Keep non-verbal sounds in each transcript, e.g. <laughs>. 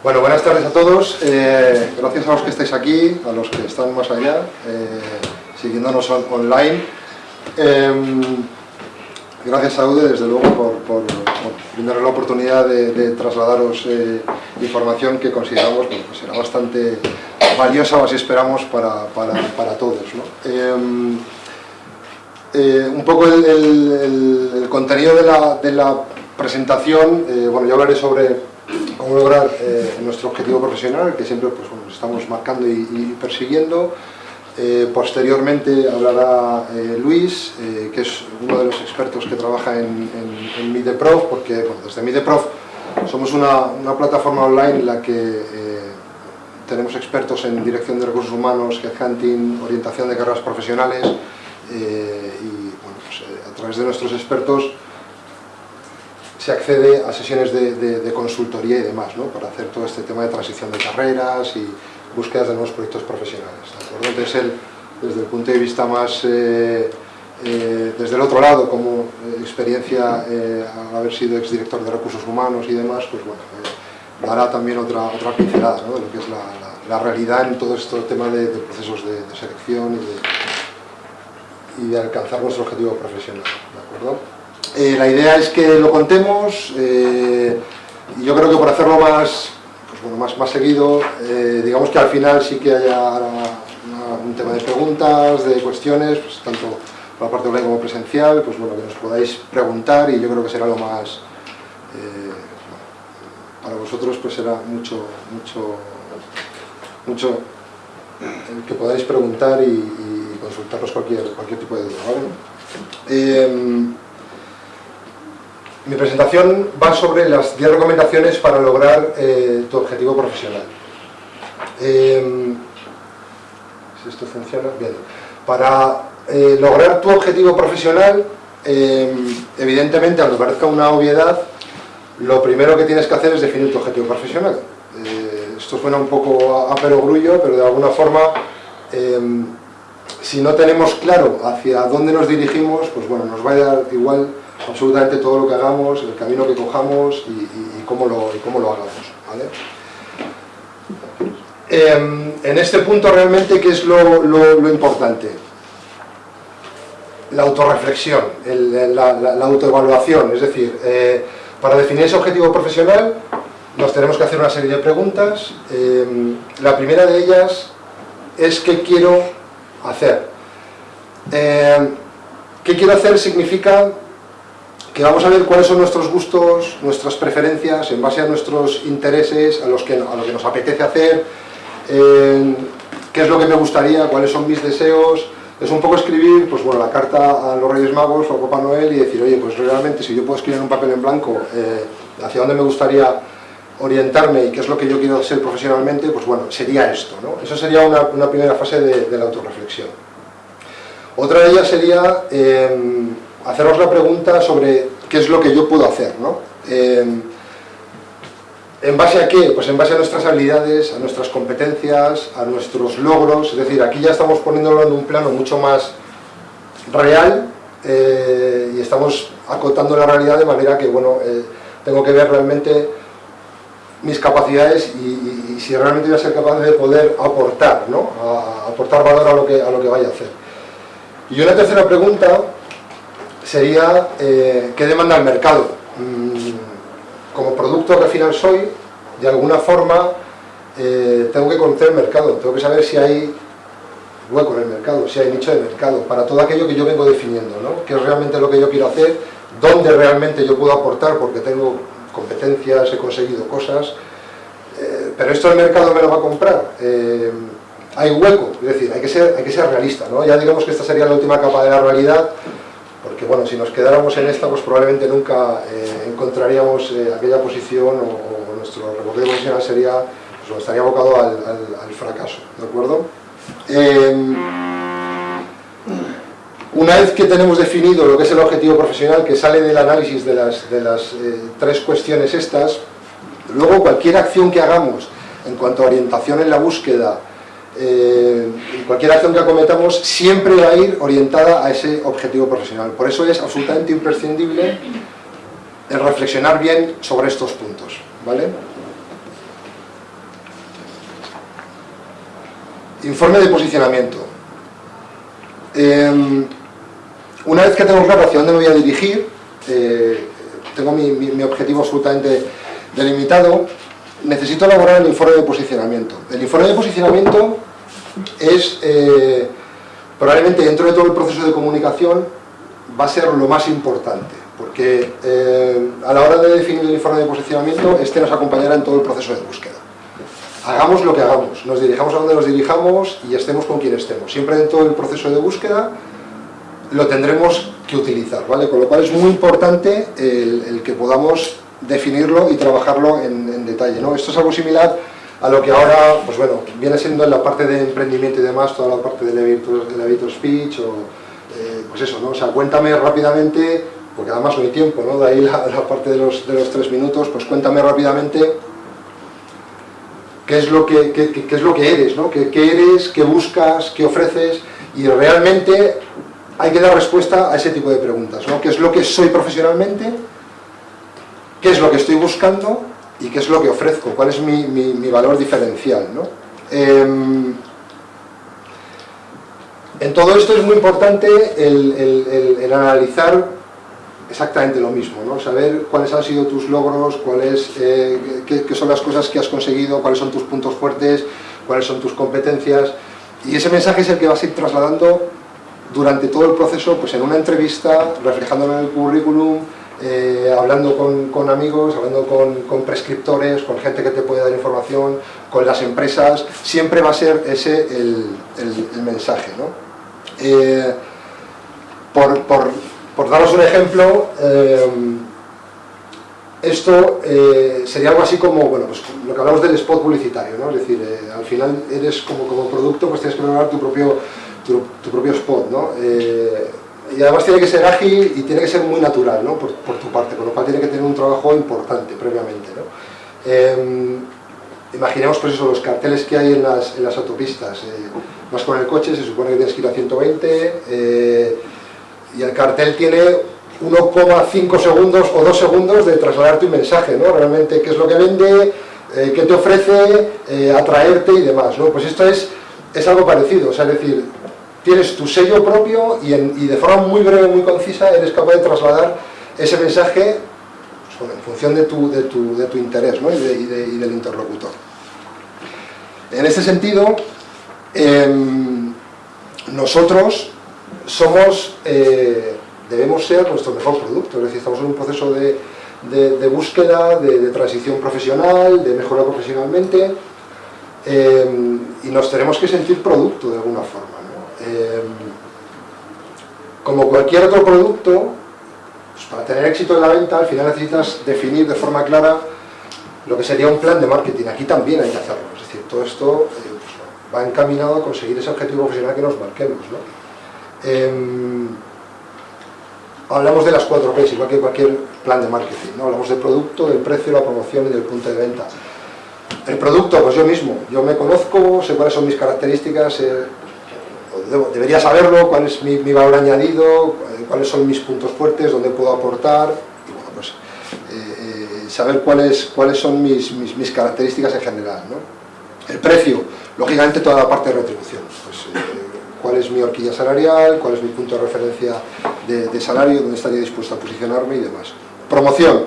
Bueno, buenas tardes a todos. Eh, gracias a los que estáis aquí, a los que están más allá, eh, siguiéndonos online. Em, gracias a UDE, desde luego, por, por, la oportunidad de, trasladaros eh, información que consideramos que pues será bastante valiosa, o así esperamos, para, todos. Em, un poco el, contenido de la, presentación, bueno, yo hablaré sobre cómo lograr eh, nuestro objetivo profesional, que siempre pues, estamos marcando y, persiguiendo. Eh, posteriormente hablará eh, Luis, que es uno de los expertos que trabaja en, Mideprof, porque desde Mideprof somos una, una, plataforma online en la que tenemos expertos en dirección de recursos humanos, headhunting, orientación de carreras profesionales y pues, a través de nuestros expertos se accede a sesiones de, consultoría y demás, ¿no? para hacer todo este tema de transición de carreras y búsquedas de nuevos proyectos profesionales. Entonces, desde el punto de vista más, eh, eh, desde el otro lado, como experiencia eh, al haber sido exdirector de recursos humanos y demás, pues bueno, dará también otra, otra pincelada de lo que es la, realidad en todo este tema de, procesos de, selección y de, y de alcanzar nuestro objetivo profesional. ¿de acuerdo? Eh, la idea es que lo contemos eh, y yo creo que por hacerlo más, pues más, más seguido, eh, digamos que al final sí que haya un tema de preguntas, de cuestiones, pues tanto por la parte online como presencial, pues bueno, que nos podáis preguntar y yo creo que será lo más, para vosotros pues será mucho, mucho, mucho que podáis preguntar y, consultarnos cualquier, cualquier tipo de duda. Mi presentación va sobre las 10 recomendaciones para lograr eh, tu objetivo profesional. Em, si esto funciona, bien. Para eh, lograr tu objetivo profesional, em, evidentemente, aunque parezca una obviedad, lo primero que tienes que hacer es definir tu objetivo profesional. Eh, esto suena un poco a, perogrullo, pero de alguna forma, em, si no tenemos claro hacia dónde nos dirigimos, pues bueno, nos va a dar igual absolutamente todo lo que hagamos, el camino que cojamos y, cómo, lo, cómo, lo, hagamos. Em, en este punto realmente, ¿qué es lo, importante? La autorreflexión, la, autoevaluación, es decir, eh, para definir ese objetivo profesional nos tenemos que hacer una serie de preguntas. Em, la primera de ellas es ¿qué quiero hacer? Em, ¿Qué quiero hacer? significa que vamos a ver cuáles son nuestros gustos, nuestras preferencias, en base a nuestros intereses, a, los que, a lo que nos apetece hacer, qué es lo que me gustaría, cuáles son mis deseos, es un poco escribir pues bueno, la carta a los Reyes Magos o a Papá Noel y decir, oye, pues realmente si yo puedo escribir un papel en blanco eh, hacia dónde me gustaría orientarme y qué es lo que yo quiero hacer profesionalmente, pues bueno, sería esto, ¿no? Eso sería una, primera fase de, la autorreflexión. Otra de ellas sería em, hacernos la pregunta sobre qué es lo que yo puedo hacer, ¿no? Em, ¿En base a qué? Pues en base a nuestras habilidades, a nuestras competencias, a nuestros logros, es decir, aquí ya estamos poniéndolo en un plano mucho más real eh, y estamos acotando la realidad de manera que, bueno, eh, tengo que ver realmente mis capacidades y, si realmente voy a ser capaz de poder aportar, ¿no? aportar valor a lo, que, a lo que vaya a hacer. Y una tercera pregunta sería eh, qué demanda el mercado. Mm, como producto que al final soy, de alguna forma eh, tengo que conocer el mercado, tengo que saber si hay hueco en el mercado, si hay nicho de mercado, para todo aquello que yo vengo definiendo, ¿no? qué es realmente lo que yo quiero hacer, dónde realmente yo puedo aportar porque tengo competencias, he conseguido cosas, eh, pero esto el mercado me lo va a comprar. hay hueco, es decir, hay que ser, hay que ser realista, ¿no? ya digamos que esta sería la última capa de la realidad, porque bueno, si nos quedáramos en esta, pues probablemente nunca eh, encontraríamos eh, aquella posición o, nuestro recorrido profesional sería, pues, estaría abocado al, fracaso, ¿de acuerdo? Em, una vez que tenemos definido lo que es el objetivo profesional, que sale del análisis de las, de las eh, tres cuestiones estas, luego cualquier acción que hagamos en cuanto a orientación en la búsqueda, eh, cualquier acción que acometamos siempre va a ir orientada a ese objetivo profesional. Por eso es absolutamente imprescindible reflexionar bien sobre estos puntos. ¿vale? Informe de posicionamiento. Em, una vez que tengo claro hacia dónde me voy a dirigir, eh, tengo mi, mi objetivo absolutamente delimitado, necesito elaborar el informe de posicionamiento. El informe de posicionamiento es, eh, probablemente dentro de todo el proceso de comunicación, va a ser lo más importante, porque eh, a la hora de definir el informe de posicionamiento, este nos acompañará en todo el proceso de búsqueda. Hagamos lo que hagamos, nos dirijamos a donde nos dirijamos y estemos con quien estemos. Siempre dentro del proceso de búsqueda lo tendremos que utilizar, ¿vale? Con lo cual es muy importante el, que podamos definirlo y trabajarlo en, detalle, ¿no? Esto es algo similar a lo que ahora, pues bueno, viene siendo en la parte de emprendimiento y demás, toda la parte del elevator, speech o, eh, pues eso, ¿no? O sea, cuéntame rápidamente, porque además no hay tiempo, ¿no? De ahí la, parte de los, de los, tres minutos, pues cuéntame rápidamente qué es lo que, qué, es lo que eres, ¿no? ¿Qué, qué eres, qué buscas, qué ofreces, y realmente hay que dar respuesta a ese tipo de preguntas, ¿no? ¿Qué es lo que soy profesionalmente? ¿Qué es lo que estoy buscando? ¿Y qué es lo que ofrezco? ¿Cuál es mi, valor diferencial? ¿no? Em, en todo esto es muy importante el, analizar exactamente lo mismo, ¿no? saber cuáles han sido tus logros, cuáles, eh, qué, qué, son las cosas que has conseguido, cuáles son tus puntos fuertes, cuáles son tus competencias, y ese mensaje es el que vas a ir trasladando durante todo el proceso, pues en una entrevista, reflejándolo en el currículum, eh, hablando con, amigos, hablando con, prescriptores, con gente que te puede dar información, con las empresas, siempre va a ser ese el, mensaje. ¿no? Eh, por, daros un ejemplo, eh, esto sería algo así como, bueno, pues lo que hablamos del spot publicitario, ¿no? es decir, al final eres como, como producto, pues tienes que preparar tu propio tu, propio spot, ¿no? Eh, y además tiene que ser ágil y tiene que ser muy natural, ¿no? Por, tu parte, con lo cual tiene que tener un trabajo importante previamente, ¿no? Em, imaginemos pues eso, los carteles que hay en las, en las autopistas. Eh, vas con el coche, se supone que tienes que ir a 120 eh, y el cartel tiene 1,5 segundos o 2 segundos de trasladar tu mensaje, ¿no? Realmente qué es lo que vende, qué te ofrece, atraerte y demás, ¿no? Pues esto es, es algo parecido, es decir, tienes tu sello propio y, de forma muy breve, muy concisa, eres capaz de trasladar ese mensaje pues, en función de tu, interés y, del interlocutor. En este sentido, em, nosotros somos, eh, debemos ser nuestro mejor producto, es decir, estamos en un proceso de, búsqueda, de, transición profesional, de mejora profesionalmente, em, y nos tenemos que sentir producto de alguna forma. Eh, como cualquier otro producto, pues para tener éxito en la venta, al final necesitas definir de forma clara lo que sería un plan de marketing. Aquí también hay que hacerlo, es decir, todo esto eh, pues, va encaminado a conseguir ese objetivo profesional que nos marquemos. Em, hablamos de las cuatro P's, igual que cualquier plan de marketing. Hablamos del producto, del precio, la promoción y del punto de venta. El producto, pues yo mismo, yo me conozco, sé cuáles son mis características, debería saberlo, cuál es mi, valor añadido, eh, cuáles son mis puntos fuertes, dónde puedo aportar, y bueno, pues eh, eh, saber cuáles, cuáles son mis, mis, características en general. El precio, lógicamente toda la parte de retribución, pues, cuál es mi horquilla salarial, cuál es mi punto de referencia de, salario, dónde estaría dispuesto a posicionarme y demás. Promoción.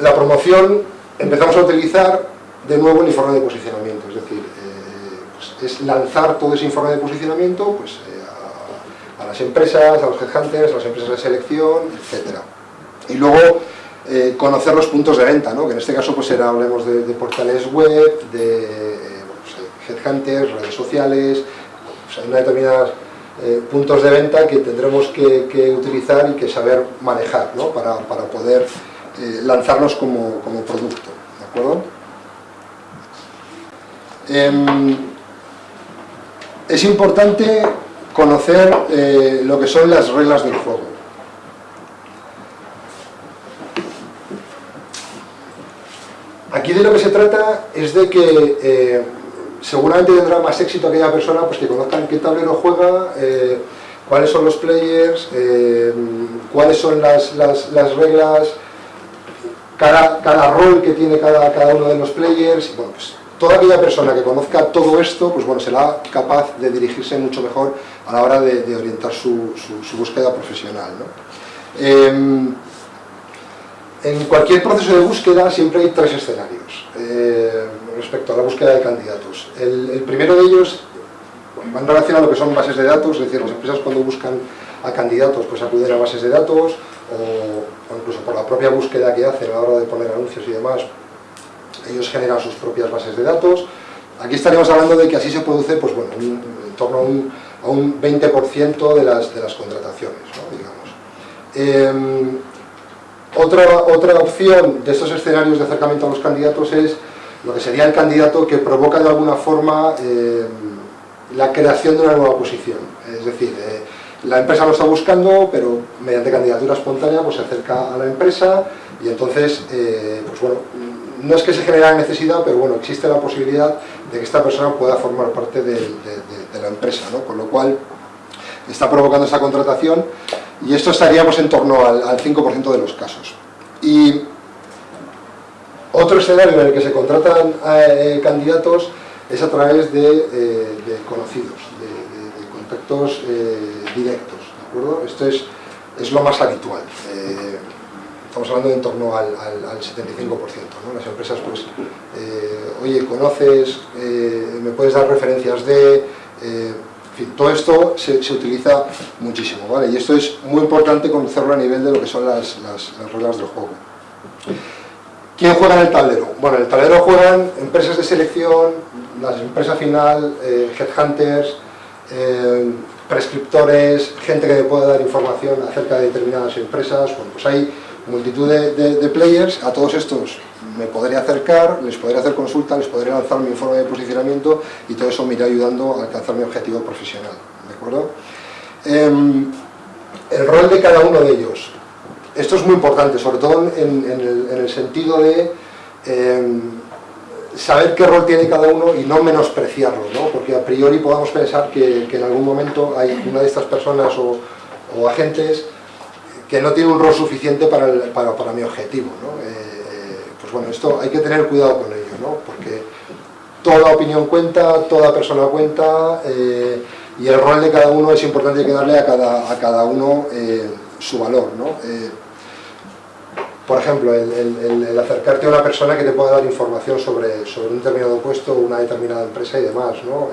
la promoción empezamos a utilizar de nuevo el informe de posicionamiento, es decir, es lanzar todo ese informe de posicionamiento pues, eh, a, las empresas, a los headhunters, a las empresas de selección, etc. Y luego eh, conocer los puntos de venta, ¿no? que en este caso pues era, hablemos de, portales web, de pues, headhunters, redes sociales, pues, hay una determinadas eh, puntos de venta que tendremos que, utilizar y que saber manejar ¿no? para, para, poder lanzarnos como, como, producto. ¿de acuerdo? Em, es importante conocer eh, lo que son las reglas del juego. Aquí de lo que se trata es de que eh, seguramente tendrá más éxito aquella persona pues, que conozca en qué tablero juega, eh, cuáles son los players, cuáles son las, reglas, cada, cada, rol que tiene cada, cada, uno de los players, bueno, pues, toda aquella persona que conozca todo esto, pues bueno, será capaz de dirigirse mucho mejor a la hora de, orientar su, búsqueda profesional. Em, en cualquier proceso de búsqueda siempre hay tres escenarios eh, respecto a la búsqueda de candidatos. El, primero de ellos va en relación a lo que son bases de datos, es decir, las empresas cuando buscan a candidatos pues acuden a bases de datos o, incluso por la propia búsqueda que hacen a la hora de poner anuncios y demás, ellos generan sus propias bases de datos. Aquí estaríamos hablando de que así se produce pues, bueno, en torno a un, 20% de las, de las contrataciones, digamos. Em, otra, otra opción de estos escenarios de acercamiento a los candidatos es lo que sería el candidato que provoca de alguna forma eh, la creación de una nueva posición. Es decir, eh, la empresa lo está buscando, pero mediante candidatura espontánea pues se acerca a la empresa y entonces, eh, pues bueno, no es que se genere la necesidad, pero bueno, existe la posibilidad de que esta persona pueda formar parte de, la empresa, ¿no? Con lo cual, está provocando esa contratación y esto estaríamos en torno al, 5% de los casos. Y otro escenario en el que se contratan eh, candidatos es a través de, eh, conocidos, de, contactos eh, directos, ¿de acuerdo? Esto es, es lo más habitual. Estamos hablando de en torno al, 75%, ¿no? Las empresas, pues, oye, ¿conoces? ¿Me puedes dar referencias de...? En fin, todo esto se, utiliza muchísimo, ¿vale? Y esto es muy importante conocerlo a nivel de lo que son las, reglas del juego. ¿Quién juega en el tablero? Bueno, en el tablero juegan empresas de selección, las empresas final, eh, headhunters, eh, prescriptores, gente que pueda dar información acerca de determinadas empresas, bueno, pues hay multitud de, players, a todos estos me podría acercar, les podría hacer consulta, les podría lanzar mi informe de posicionamiento y todo eso me irá ayudando a alcanzar mi objetivo profesional, ¿de acuerdo? Em, el rol de cada uno de ellos. Esto es muy importante, sobre todo en, el, sentido de em, saber qué rol tiene cada uno y no menospreciarlo, ¿no? porque a priori podamos pensar que, en algún momento hay una de estas personas o, o agentes que no tiene un rol suficiente para, para, mi objetivo. ¿no? Eh, eh, pues bueno, esto hay que tener cuidado con ello, ¿no? porque toda opinión cuenta, toda persona cuenta, eh, y el rol de cada uno es importante que darle a cada, a cada uno su valor. ¿no? por ejemplo, el, acercarte a una persona que te pueda dar información sobre, sobre un determinado puesto, una determinada empresa y demás, ¿no?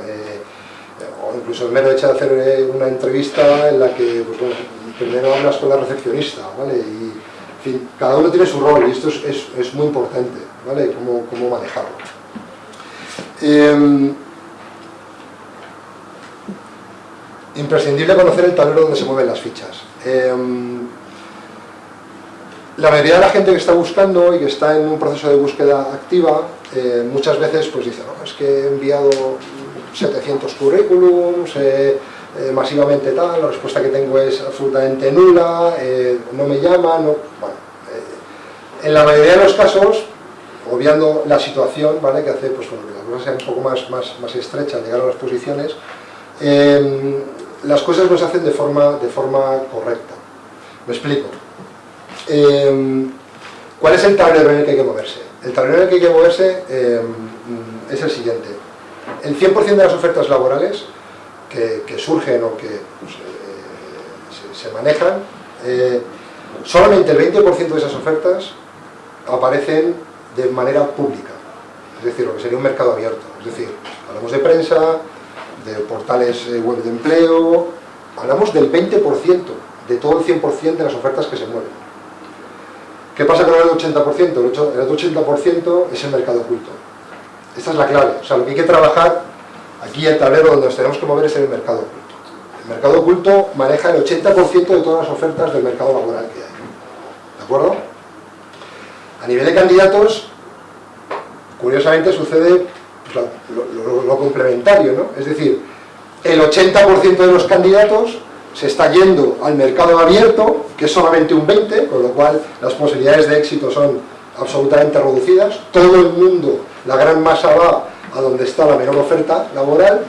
o incluso el mero hecho de hacer una entrevista en la que pues, bueno, primero hablas con la recepcionista, ¿vale? Y, en fin, cada uno tiene su rol y esto es, muy importante, ¿vale? Cómo, cómo manejarlo. Em, imprescindible conocer el tablero donde se mueven las fichas. Em, la mayoría de la gente que está buscando y que está en un proceso de búsqueda activa, eh, muchas veces pues dice, no, es que he enviado 700 currículums, eh, masivamente tal, la respuesta que tengo es absolutamente nula, eh, no me llaman, no, bueno, eh, en la mayoría de los casos, obviando la situación, ¿vale? que hace pues, bueno, que la cosa sea un poco más, más, más estrecha al llegar a las posiciones, em, las cosas no se hacen de forma, de forma correcta. Me explico. Em, ¿Cuál es el tablero en el que hay que moverse? El tablero en el que hay que moverse em, es el siguiente. El 100% de las ofertas laborales que, surgen o que pues, eh, se, manejan, eh, solamente el 20% de esas ofertas aparecen de manera pública, es decir, lo que sería un mercado abierto, es decir, hablamos de prensa, de portales eh, web de empleo, hablamos del 20% de todo el 100% de las ofertas que se mueven. ¿Qué pasa con el 80%? El otro 80% es el mercado oculto. Esta es la clave, o sea, lo que hay que trabajar Aquí el tablero donde nos tenemos que mover es en el mercado oculto. El mercado oculto maneja el 80% de todas las ofertas del mercado laboral que hay. ¿De acuerdo? A nivel de candidatos, curiosamente sucede pues, lo, complementario, ¿no? Es decir, el 80% de los candidatos se está yendo al mercado abierto, que es solamente un 20%, con lo cual las posibilidades de éxito son absolutamente reducidas. Todo el mundo, la gran masa va a donde está la menor oferta laboral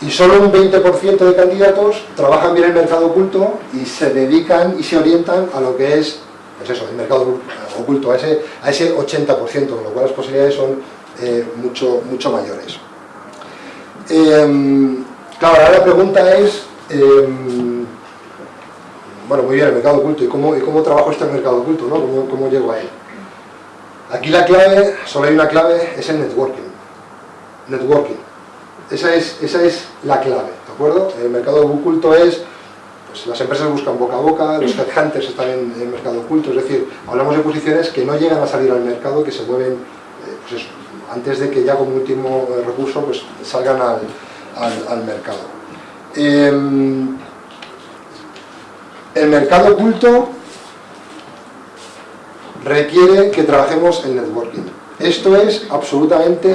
y solo un 20% de candidatos trabajan bien el mercado oculto y se dedican y se orientan a lo que es pues eso, el mercado oculto, a ese, a ese 80%, con lo cual las posibilidades son eh, mucho, mucho mayores. Em, claro, ahora la pregunta es, em, bueno, muy bien, el mercado oculto, ¿y cómo, y cómo trabajo este mercado oculto? ¿no? ¿Cómo, ¿Cómo llego a él? Aquí la clave, solo hay una clave, es el networking. Networking. Esa es, esa es la clave, ¿de acuerdo? El mercado oculto es, pues las empresas buscan boca a boca, los headhunters están en el mercado oculto, es decir, hablamos de posiciones que no llegan a salir al mercado, que se mueven, eh, pues eso, antes de que ya como último eh, recurso pues salgan al, al, al mercado. Eh, el mercado oculto requiere que trabajemos en networking. Esto es absolutamente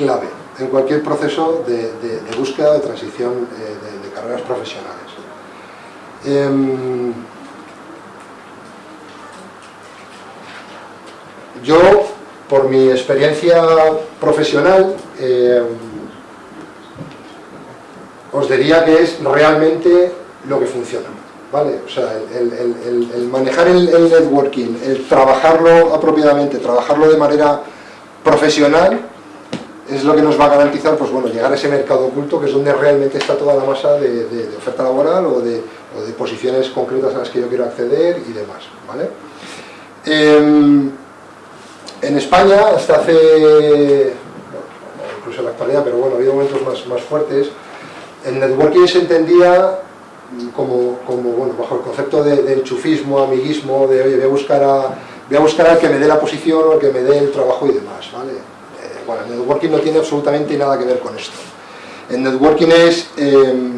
clave en cualquier proceso de, de, de búsqueda de transición eh, de, carreras profesionales. Eh, yo, por mi experiencia profesional, eh, os diría que es realmente lo que funciona. ¿vale? O sea, el manejar el, networking, el trabajarlo apropiadamente, trabajarlo de manera profesional, es lo que nos va a garantizar, pues bueno, llegar a ese mercado oculto, que es donde realmente está toda la masa de, oferta laboral o de, posiciones concretas a las que yo quiero acceder y demás, ¿vale? Eh, en España, hasta hace, bueno, incluso en la actualidad, pero bueno, ha habido momentos más, fuertes, el networking se entendía como, como bueno, bajo el concepto de, enchufismo, amiguismo, de oye, voy a buscar a voy a buscar al que me dé la posición o al que me dé el trabajo y demás, ¿vale? Bueno, el networking no tiene absolutamente nada que ver con esto. El networking es, eh,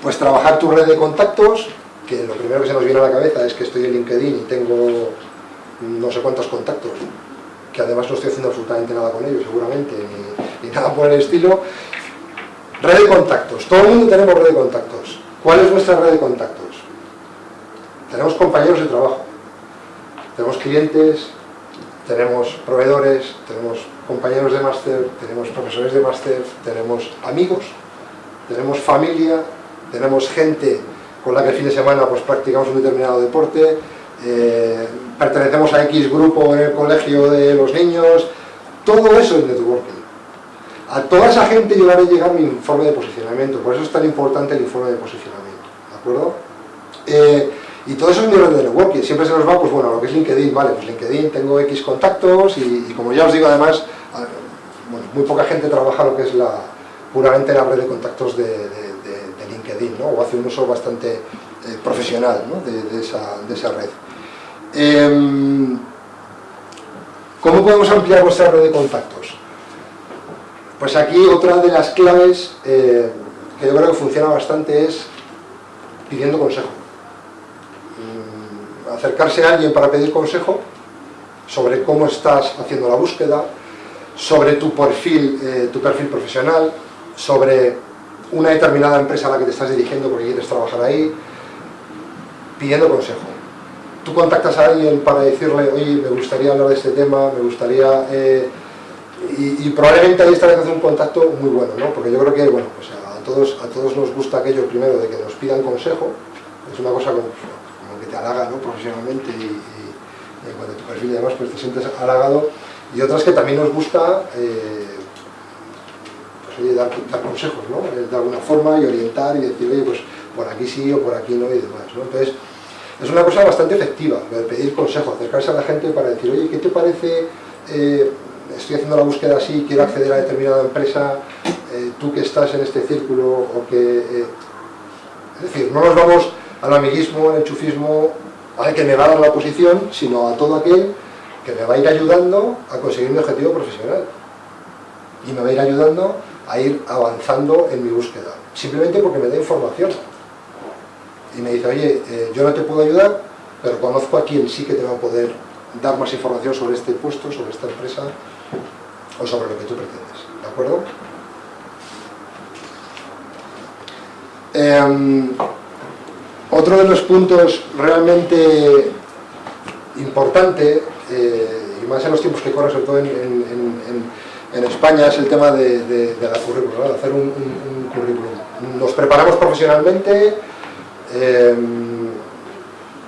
pues, trabajar tu red de contactos, que lo primero que se nos viene a la cabeza es que estoy en LinkedIn y tengo no sé cuántos contactos, que además no estoy haciendo absolutamente nada con ellos, seguramente, ni nada por el estilo. Red de contactos, todo el mundo tenemos red de contactos ¿Cuál es nuestra red de contactos? Tenemos compañeros de trabajo, tenemos clientes, tenemos proveedores, tenemos compañeros de máster, tenemos profesores de máster, tenemos amigos, tenemos familia, tenemos gente con la que el fin de semana pues, practicamos un determinado deporte, eh, pertenecemos a X grupo en el colegio de los niños, todo eso es networking. A toda esa gente yo le haré llegar mi informe de posicionamiento, por eso es tan importante el informe de posicionamiento, ¿de acuerdo? Eh, y todo eso es mi red de networking, siempre se nos va, pues bueno, lo que es LinkedIn, vale, pues LinkedIn tengo X contactos y, como ya os digo además, bueno, muy poca gente trabaja lo que es la puramente la red de contactos de, LinkedIn, ¿no? o hace un uso bastante eh, profesional ¿no? de, esa, de, esa, red. Eh, ¿Cómo podemos ampliar nuestra red de contactos? Pues aquí otra de las claves eh, que yo creo que funciona bastante es pidiendo consejo. Acercarse a alguien para pedir consejo sobre cómo estás haciendo la búsqueda, sobre tu perfil, eh, tu perfil profesional, sobre una determinada empresa a la que te estás dirigiendo porque quieres trabajar ahí, pidiendo consejo. Tú contactas a alguien para decirle, oye, me gustaría hablar de este tema, me gustaría... Eh, y, probablemente ahí estarás haciendo un contacto muy bueno, ¿no? Porque yo creo que, bueno, pues a todos, a todos nos gusta aquello primero de que nos pidan consejo, es una cosa como, te halaga, ¿no? Profesionalmente y, y, y cuando tu perfil además pues te sientes halagado, y otras que también nos gusta, eh, pues dar, consejos, ¿no? Eh, de alguna forma y orientar y decir, pues por aquí sí o por aquí no y demás, ¿no? Entonces, es una cosa bastante efectiva, pedir consejo, acercarse a la gente para decir, oye, ¿qué te parece...? Eh, estoy haciendo la búsqueda así, quiero acceder a determinada empresa, tú que estás en este círculo o que... Es decir, no nos vamos al amiguismo, al enchufismo, al que me va a dar la posición, sino a todo aquel que me va a ir ayudando a conseguir mi objetivo profesional y me va a ir ayudando a ir avanzando en mi búsqueda, simplemente porque me da información y me dice, oye, eh, yo no te puedo ayudar, pero conozco a quien sí que te va a poder dar más información sobre este puesto, sobre esta empresa o sobre lo que tú pretendes, ¿de acuerdo? Eh, otro de los puntos realmente importante, eh, y más en los tiempos que corren, sobre todo en, España, es el tema de, la currículum, de hacer un, currículum. Nos preparamos profesionalmente, eh,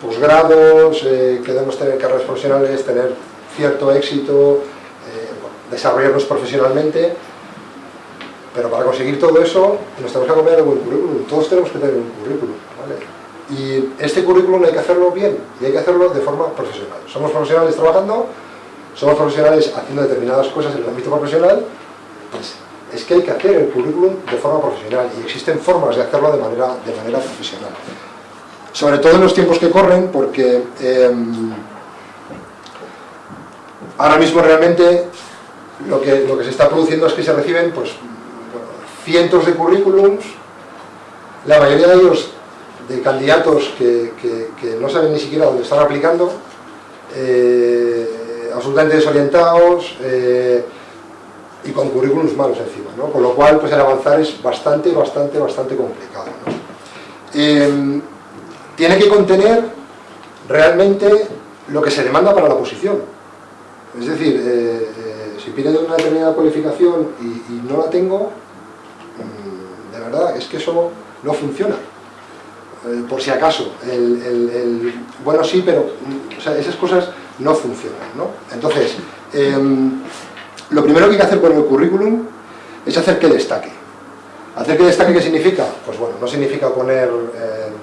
posgrados, eh, queremos tener carreras profesionales, tener cierto éxito, desarrollarnos profesionalmente, pero para conseguir todo eso nos tenemos que acompañar de buen currículum, todos tenemos que tener un currículum, Y este currículum hay que hacerlo bien, y hay que hacerlo de forma profesional. Somos profesionales trabajando, somos profesionales haciendo determinadas cosas en el ámbito profesional, pues es que hay que hacer el currículum de forma profesional, y existen formas de hacerlo de manera, de manera profesional. Sobre todo en los tiempos que corren, porque em, ahora mismo realmente lo que, lo que se está produciendo es que se reciben pues, cientos de currículums, la mayoría de ellos de candidatos que, no saben ni siquiera dónde están aplicando, eh, absolutamente desorientados eh, y con currículums malos encima, ¿no? con lo cual pues el avanzar es bastante, bastante, bastante complicado. Em, tiene que contener realmente lo que se demanda para la posición. Es decir, eh, si piden una determinada cualificación y no la tengo, de verdad, es que eso no funciona. Eh, por si acaso, el, bueno sí, pero esas cosas no funcionan. ¿no? Entonces, em, lo primero que hay que hacer con el currículum es hacer que destaque. ¿Hacer que destaque qué significa? Pues bueno, no significa poner em,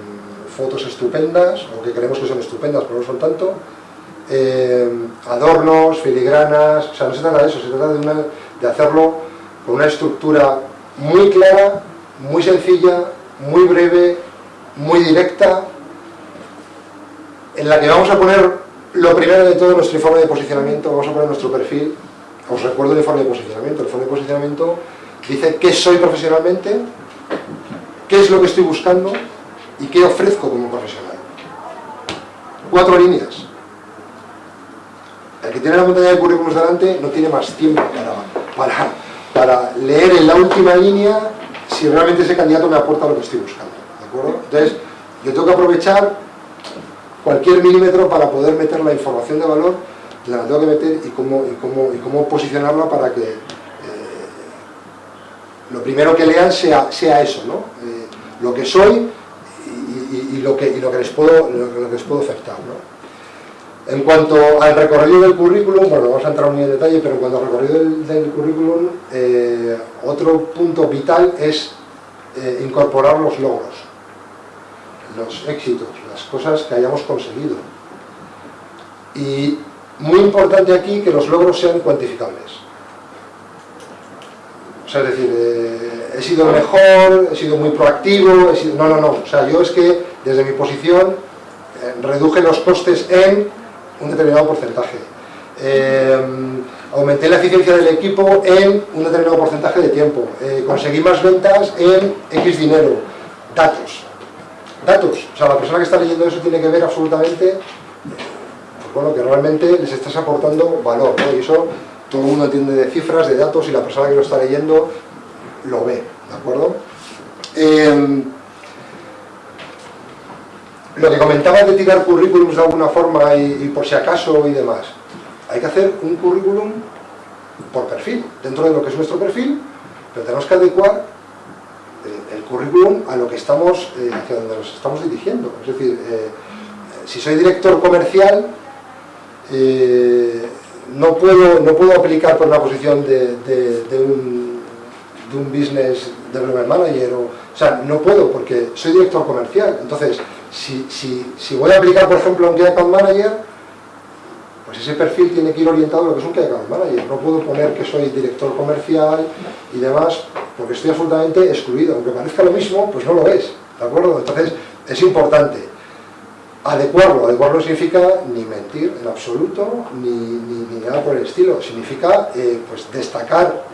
fotos estupendas, o que creemos que son estupendas, pero no son tanto, em, adornos, filigranas, o sea, no se trata de eso, se trata de hacerlo con una estructura muy clara, muy sencilla, muy breve, muy directa, en la que vamos a poner lo primero de todo nuestro informe de posicionamiento, vamos a poner nuestro perfil, os recuerdo el informe de posicionamiento, el informe de posicionamiento dice qué soy profesionalmente, qué es lo que estoy buscando y qué ofrezco como profesional. Cuatro líneas. El que tiene la montaña de currículums delante no tiene más tiempo para, para, para leer en la última línea si realmente ese candidato me aporta lo que estoy buscando. Entonces, yo tengo que aprovechar cualquier milímetro para poder meter la información de valor, la tengo que meter y cómo, y cómo, y cómo posicionarla para que eh, lo primero que lean sea, sea eso, ¿no? Eh, lo que soy y, lo que, lo, que les puedo, lo, que les puedo afectar. ¿no? En cuanto al recorrido del currículum, bueno, vamos a entrar muy en detalle, pero en cuanto al recorrido del, currículum, eh, otro punto vital es incorporar los logros, los éxitos, las cosas que hayamos conseguido. Y muy importante aquí que los logros sean cuantificables. O sea, es decir, eh, he sido mejor, he sido muy proactivo, he sido... no, no, no. O sea, yo es que desde mi posición reduje los costes en un determinado porcentaje. Eh, aumenté la eficiencia del equipo en un determinado porcentaje de tiempo. Eh, conseguí más ventas en X dinero. Datos. Datos. O sea, la persona que está leyendo eso tiene que ver absolutamente pues bueno, que realmente les estás aportando valor. Y eso todo el mundo entiende de cifras, de datos, y la persona que lo está leyendo lo ve. ¿De acuerdo? Eh, lo que comentaba de tirar currículums de alguna forma y, por si acaso y demás, hay que hacer un currículum por perfil, dentro de lo que es nuestro perfil, pero tenemos que adecuar eh, el currículum a lo que estamos, eh, hacia donde nos estamos dirigiendo. Es decir, eh, si soy director comercial, no, puedo, no puedo aplicar por una posición de, un, de un business development manager, o, sea, no puedo porque soy director comercial. Entonces, si, voy a aplicar, por ejemplo, un Key Account Manager, pues ese perfil tiene que ir orientado a lo que es un Key Manager. No puedo poner que soy director comercial y demás, porque estoy absolutamente excluido. Aunque parezca lo mismo, pues no lo es. ¿De acuerdo? Entonces, es importante adecuarlo. Adecuarlo significa ni mentir en absoluto, ni, nada por el estilo. Significa eh, pues destacar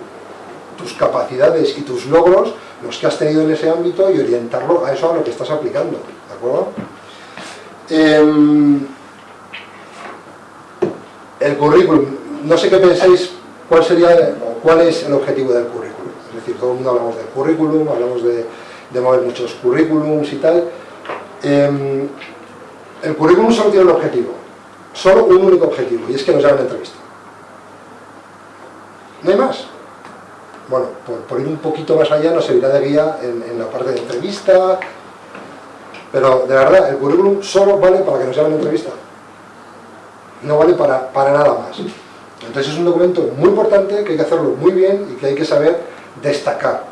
tus capacidades y tus logros, los que has tenido en ese ámbito, y orientarlo a eso a lo que estás aplicando. Em, el currículum, no sé qué pensáis, cuál sería, cuál es el objetivo del currículum. Es decir, todo el mundo hablamos del currículum, hablamos de, mover muchos currículums y tal. Em, el currículum solo tiene un objetivo, solo un único objetivo, y es que nos hagan entrevista. No hay más. Bueno, por, ir un poquito más allá nos servirá de guía en la parte de entrevista, pero de verdad, el currículum solo vale para que nos hagan entrevista. No vale para, para nada más. Entonces es un documento muy importante que hay que hacerlo muy bien y que hay que saber destacar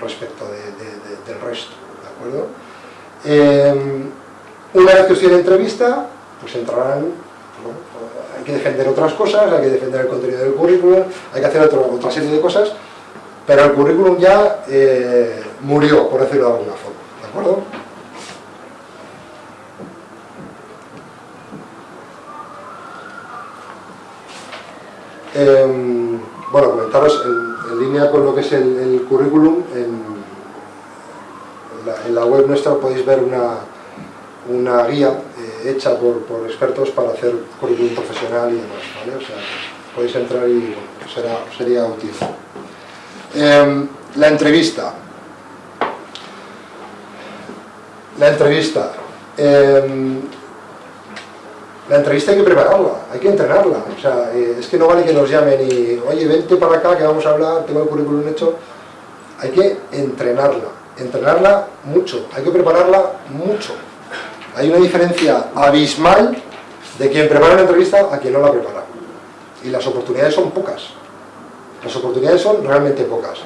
respecto del resto, ¿de acuerdo? Eh, una vez que os tiene entrevista, pues entrarán, hay que defender otras cosas, hay que defender el contenido del currículum, hay que hacer otra serie de cosas, pero el currículum ya eh, murió, por decirlo de alguna forma, ¿de acuerdo? Em, bueno, comentaros en, línea con lo que es el, currículum, en, la, web nuestra podéis ver una, guía eh, hecha por, expertos para hacer currículum profesional y demás, ¿vale? O sea, podéis entrar y será, sería útil. Em, la entrevista. La entrevista. La entrevista hay que prepararla, hay que entrenarla. O sea, eh, es que no vale que nos llamen y, oye, vente para acá que vamos a hablar, tengo el currículum hecho. Hay que entrenarla, entrenarla mucho, hay que prepararla mucho. Hay una diferencia abismal de quien prepara una entrevista a quien no la prepara. Y las oportunidades son pocas. Las oportunidades son realmente pocas.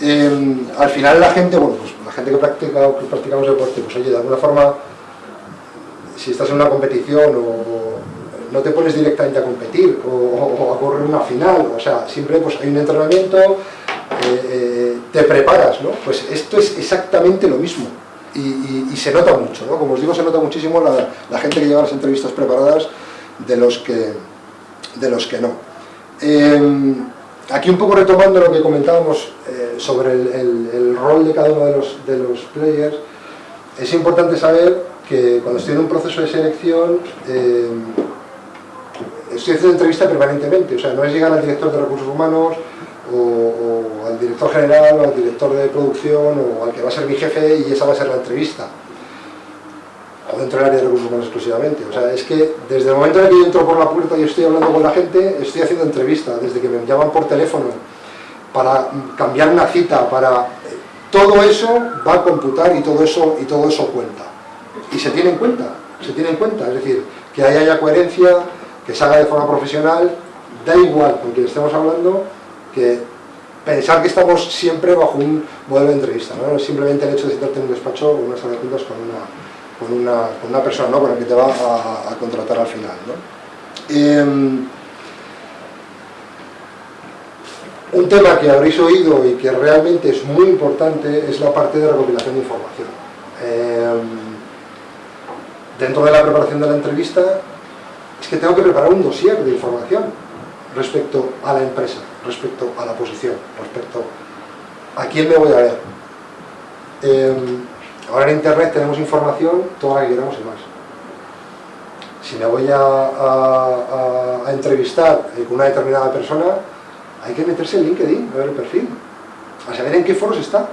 Em, al final la gente, bueno, pues la gente que practica que practicamos deporte, pues oye, de alguna forma si estás en una competición o, no te pones directamente a competir o, a correr una final, o sea, siempre pues hay un entrenamiento, eh, eh, te preparas, ¿no? Pues esto es exactamente lo mismo y, se nota mucho, ¿no? Como os digo, se nota muchísimo la, gente que lleva las entrevistas preparadas de los que, de los que no. Em, aquí un poco retomando lo que comentábamos eh, sobre el, rol de cada uno de los, de los players, es importante saber que cuando estoy en un proceso de selección eh, estoy haciendo entrevista permanentemente, o sea, no es llegar al director de recursos humanos o, al director general o al director de producción o al que va a ser mi jefe y esa va a ser la entrevista. O dentro del área de recursos humanos exclusivamente, o sea, es que desde el momento en que yo entro por la puerta y estoy hablando con la gente, estoy haciendo entrevista, desde que me llaman por teléfono para cambiar una cita, para... Todo eso va a computar y todo eso, y todo eso cuenta y se tiene en cuenta, se tiene en cuenta, es decir, que haya coherencia, que se haga de forma profesional, da igual con quien estemos hablando, que pensar que estamos siempre bajo un modelo de entrevista, no simplemente el hecho de sentarte en un despacho o una sala de juntas con una, con una, persona ¿no? con la que te va a, contratar al final. Em, un tema que habréis oído y que realmente es muy importante es la parte de recopilación de información. Em, dentro de la preparación de la entrevista es que tengo que preparar un dossier de información respecto a la empresa, respecto a la posición, respecto a quién me voy a ver. Em, ahora en internet tenemos información toda la que queramos y más. Si me voy a, entrevistar con una determinada persona, hay que meterse en LinkedIn, a ver el perfil, a saber en qué foros está,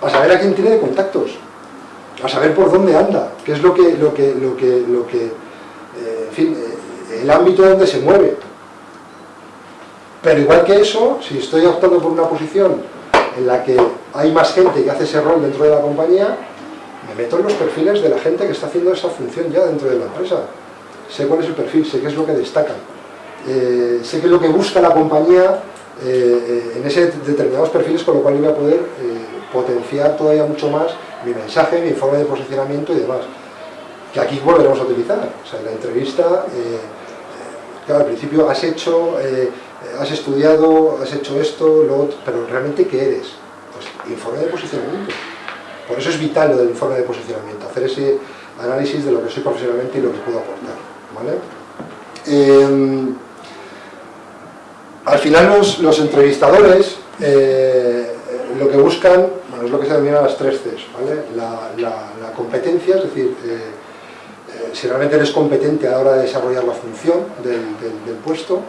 a saber a quién tiene de contactos, a saber por dónde anda, qué es lo que, lo que, lo que, lo que eh, en fin, eh, el ámbito donde se mueve. Pero igual que eso, si estoy optando por una posición en la que hay más gente que hace ese rol dentro de la compañía, me meto en los perfiles de la gente que está haciendo esa función ya dentro de la empresa. Sé cuál es el perfil, sé qué es lo que destaca, eh, sé qué es lo que busca la compañía en ese determinados perfiles, con lo cual iba a poder potenciar todavía mucho más mi mensaje, mi informe de posicionamiento y demás. Que aquí volveremos a utilizar. O sea, en la entrevista, eh, eh, claro, al principio has hecho, eh, has estudiado, has hecho esto, lo otro, pero realmente ¿qué eres? Pues informe de posicionamiento. Por eso es vital lo del informe de posicionamiento, hacer ese análisis de lo que soy profesionalmente y lo que puedo aportar. ¿vale? Em, al final los, los entrevistadores lo que buscan es lo que se denomina las tres Cs, la, competencia, es decir, eh, eh, si realmente eres competente a la hora de desarrollar la función del, puesto,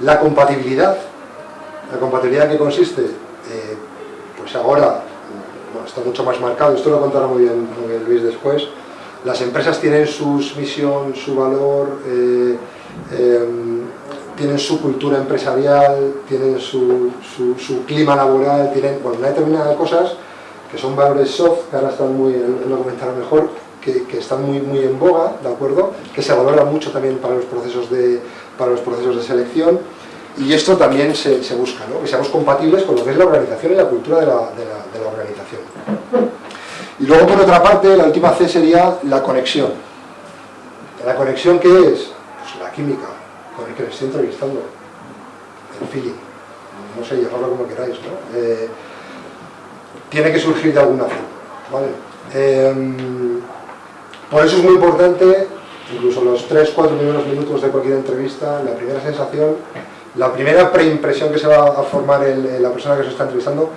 la compatibilidad, la compatibilidad que consiste, eh, pues ahora está mucho más marcado, esto lo contará muy bien, Luis después, las empresas tienen su misión, su valor, tienen su cultura empresarial, tienen su, clima laboral, tienen bueno, una determinada de cosas que son valores soft, que ahora están muy, lo comentarán mejor, que, están muy, muy en boga, ¿de acuerdo? Que se valora mucho también para los procesos de, para los procesos de selección y esto también se, busca, ¿no? que seamos compatibles con lo que es la organización y la cultura de la, de la organización. Y luego, por otra parte, la última C sería la conexión. ¿La conexión qué es? Pues la química, con el que me estoy entrevistando, el feeling, no sé, llamarlo como queráis, ¿no? Eh, tiene que surgir de alguna forma, ¿vale? Em, por eso es muy importante, incluso los 3-4 primeros minutos de cualquier entrevista, la primera sensación, la primera preimpresión que se va a formar en la persona que se está entrevistando,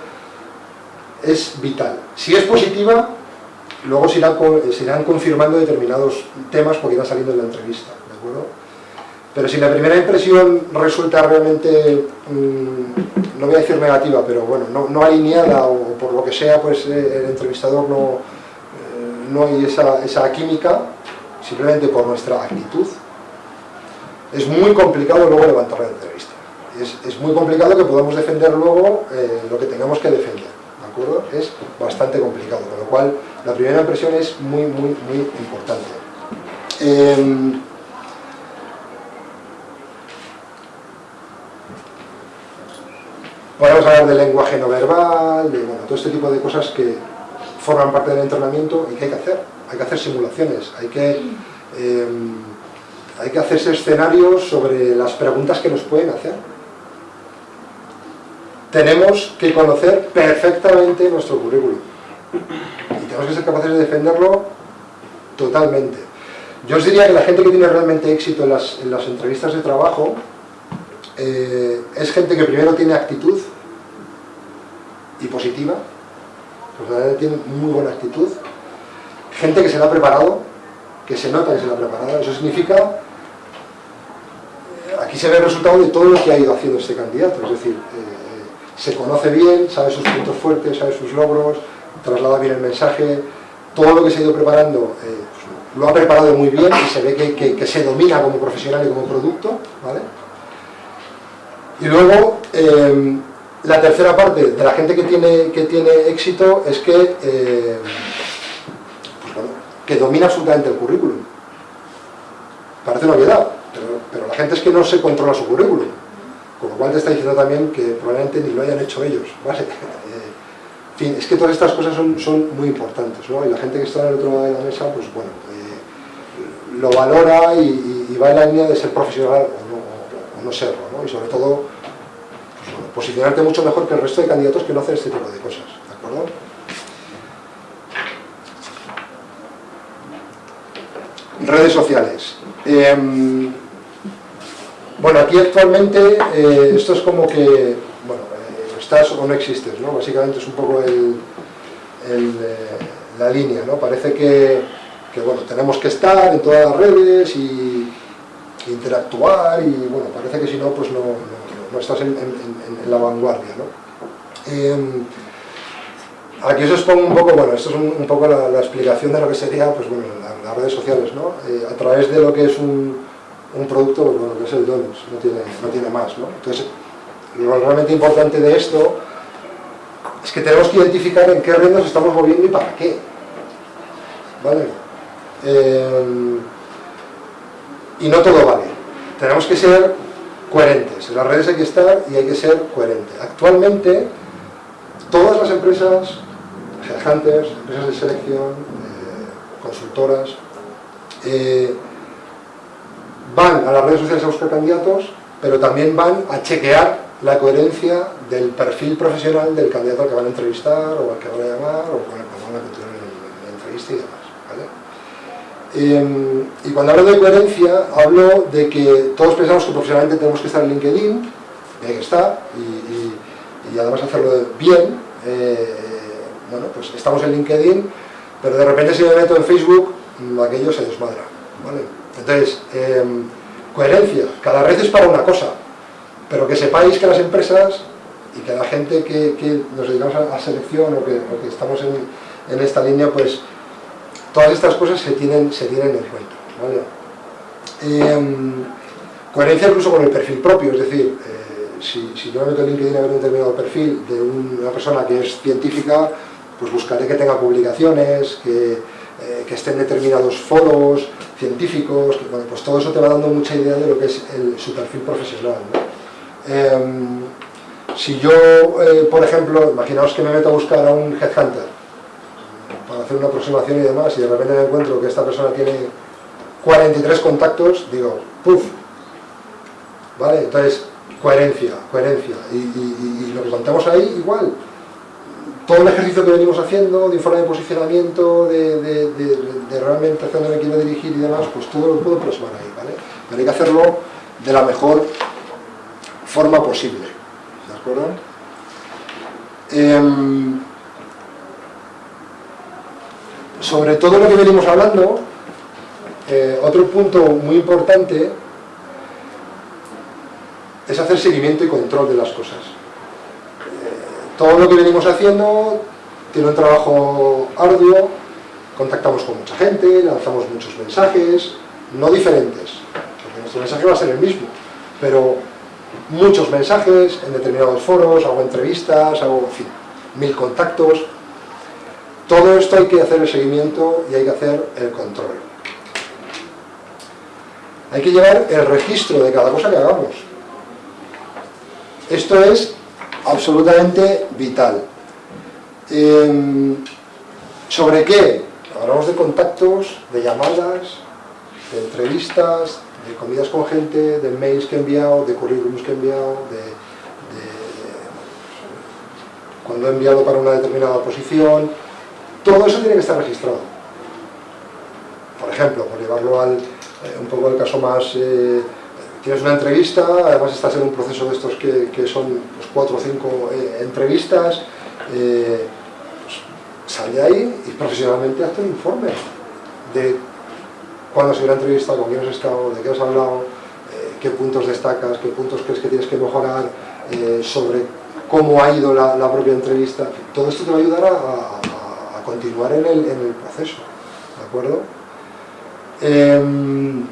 es vital. Si es positiva, luego se irán, confirmando determinados temas porque irán saliendo en la entrevista, ¿de acuerdo? Pero si la primera impresión resulta realmente, mm, no voy a decir negativa, pero bueno, no, alineada o por lo que sea, pues eh, el entrevistador no, eh, no hay esa, química, simplemente por nuestra actitud, es muy complicado luego levantar la entrevista. Es, muy complicado que podamos defender luego eh, lo que tengamos que defender. Es bastante complicado, con lo cual la primera impresión es muy, muy, muy importante. Podemos hablar del lenguaje no verbal, de bueno, todo este tipo de cosas que forman parte del entrenamiento y que hay que hacer. Hay que hacer simulaciones, hay que, em, hay que hacerse escenarios sobre las preguntas que nos pueden hacer tenemos que conocer perfectamente nuestro currículum y tenemos que ser capaces de defenderlo totalmente. Yo os diría que la gente que tiene realmente éxito en las, entrevistas de trabajo eh, es gente que primero tiene actitud y positiva, pues tiene muy buena actitud, gente que se la ha preparado, que se nota que se la ha preparado, eso significa aquí se ve el resultado de todo lo que ha ido haciendo este candidato, es decir, eh, se conoce bien, sabe sus puntos fuertes, sabe sus logros, traslada bien el mensaje, todo lo que se ha ido preparando eh, pues, lo ha preparado muy bien y se ve que, se domina como profesional y como producto, ¿vale? Y luego, eh, la tercera parte de la gente que tiene, que tiene éxito es que, eh, pues que domina absolutamente el currículum. Parece una obviedad, pero, la gente es que no se controla su currículum. Con lo cual te está diciendo también que probablemente ni lo hayan hecho ellos, <laughs> ¿vale? En fin, es que todas estas cosas son, son muy importantes. Y la gente que está en el otro lado de la mesa, pues bueno, eh, lo valora y, va en la línea de ser profesional no, serlo, ¿no? Y sobre todo, pues posicionarte mucho mejor que el resto de candidatos que no hacen este tipo de cosas, ¿de acuerdo? Redes sociales. Em, bueno, aquí actualmente eh, esto es como que, bueno, eh, estás o no existes, ¿no? Básicamente es un poco el, eh, la línea, ¿no? Parece que, bueno, tenemos que estar en todas las redes y interactuar y, bueno, parece que si no, pues no, estás en, la vanguardia, ¿no? Em, aquí os expongo un poco, bueno, esto es un, poco la, explicación de lo que sería, pues bueno, las redes sociales, ¿no? a través de lo que es un un producto, bueno, que es el donuts, no tiene, no tiene más, ¿no? Entonces, lo realmente importante de esto es que tenemos que identificar en qué red nos estamos moviendo y para qué. ¿Vale? Eh, y no todo vale. Tenemos que ser coherentes. En las redes hay que estar y hay que ser coherente. Actualmente, todas las empresas, headhunters, empresas de selección, eh, consultoras, eh, van a las redes sociales a buscar candidatos, pero también van a chequear la coherencia del perfil profesional del candidato al que van a entrevistar, o al que van a llamar, o con que van a continuar en la entrevista y demás. Em, y cuando hablo de coherencia, hablo de que todos pensamos que profesionalmente tenemos que estar en LinkedIn, y hay que estar, y, además hacerlo bien. Eh, bueno, pues estamos en LinkedIn, pero de repente si me meto en Facebook, aquello se desmadra. ¿vale? Entonces, em, coherencia, cada red es para una cosa, pero que sepáis que las empresas y que la gente que, nos dedicamos a, selección o que, estamos en, esta línea, pues todas estas cosas se tienen, se tienen en cuenta. Em, coherencia incluso con el perfil propio, es decir, eh, si, yo me meto en LinkedIn a ver un determinado perfil de una persona que es científica, pues buscaré que tenga publicaciones, que eh, que esté en determinados foros científicos, pues todo eso te va dando mucha idea de lo que es su perfil profesional. Em, si yo, eh, por ejemplo, imaginaos que me meto a buscar a un headhunter hacer una aproximación y demás, y de repente me encuentro que esta persona tiene 43 contactos, digo, ¡puf! ¿Vale? Entonces, coherencia, coherencia. Y, lo que contamos ahí, igual. Todo el ejercicio que venimos haciendo, de informe de posicionamiento, de, realmente hacia dónde me quiero dirigir y demás, pues todo lo puedo plasmar ahí, ¿vale? Pero hay que hacerlo de la mejor forma posible, ¿de acuerdo? Em, sobre todo lo que venimos hablando, eh, otro punto muy importante es hacer seguimiento y control de las cosas. Eh, todo lo que venimos haciendo tiene un trabajo arduo, contactamos con mucha gente, lanzamos muchos mensajes, no diferentes, porque nuestro mensaje va a ser el mismo, pero muchos mensajes en determinados foros, hago entrevistas, hago, mil contactos. Todo esto hay que hacer el seguimiento y hay que hacer el control. Hay que llevar el registro de cada cosa que hagamos. Esto es absolutamente vital. Em, ¿Sobre qué? Hablamos de contactos, de llamadas, de entrevistas, de comidas con gente, de mails que he enviado, de currículums que he enviado, de, cuando he enviado para una determinada posición. Todo eso tiene que estar registrado. Por ejemplo, por llevarlo al, eh, un poco al caso más... Eh, tienes una entrevista, además estás en un proceso de estos que, son pues, cuatro o cinco eh, entrevistas, eh, pues, sal de ahí y profesionalmente hazte un informe de cuándo se la entrevista, con quién has estado, de qué has hablado, qué puntos destacas, qué puntos crees que tienes que mejorar, sobre cómo ha ido la, propia entrevista. Todo esto te va a ayudar a, continuar en el, el, proceso, ¿de acuerdo? Em,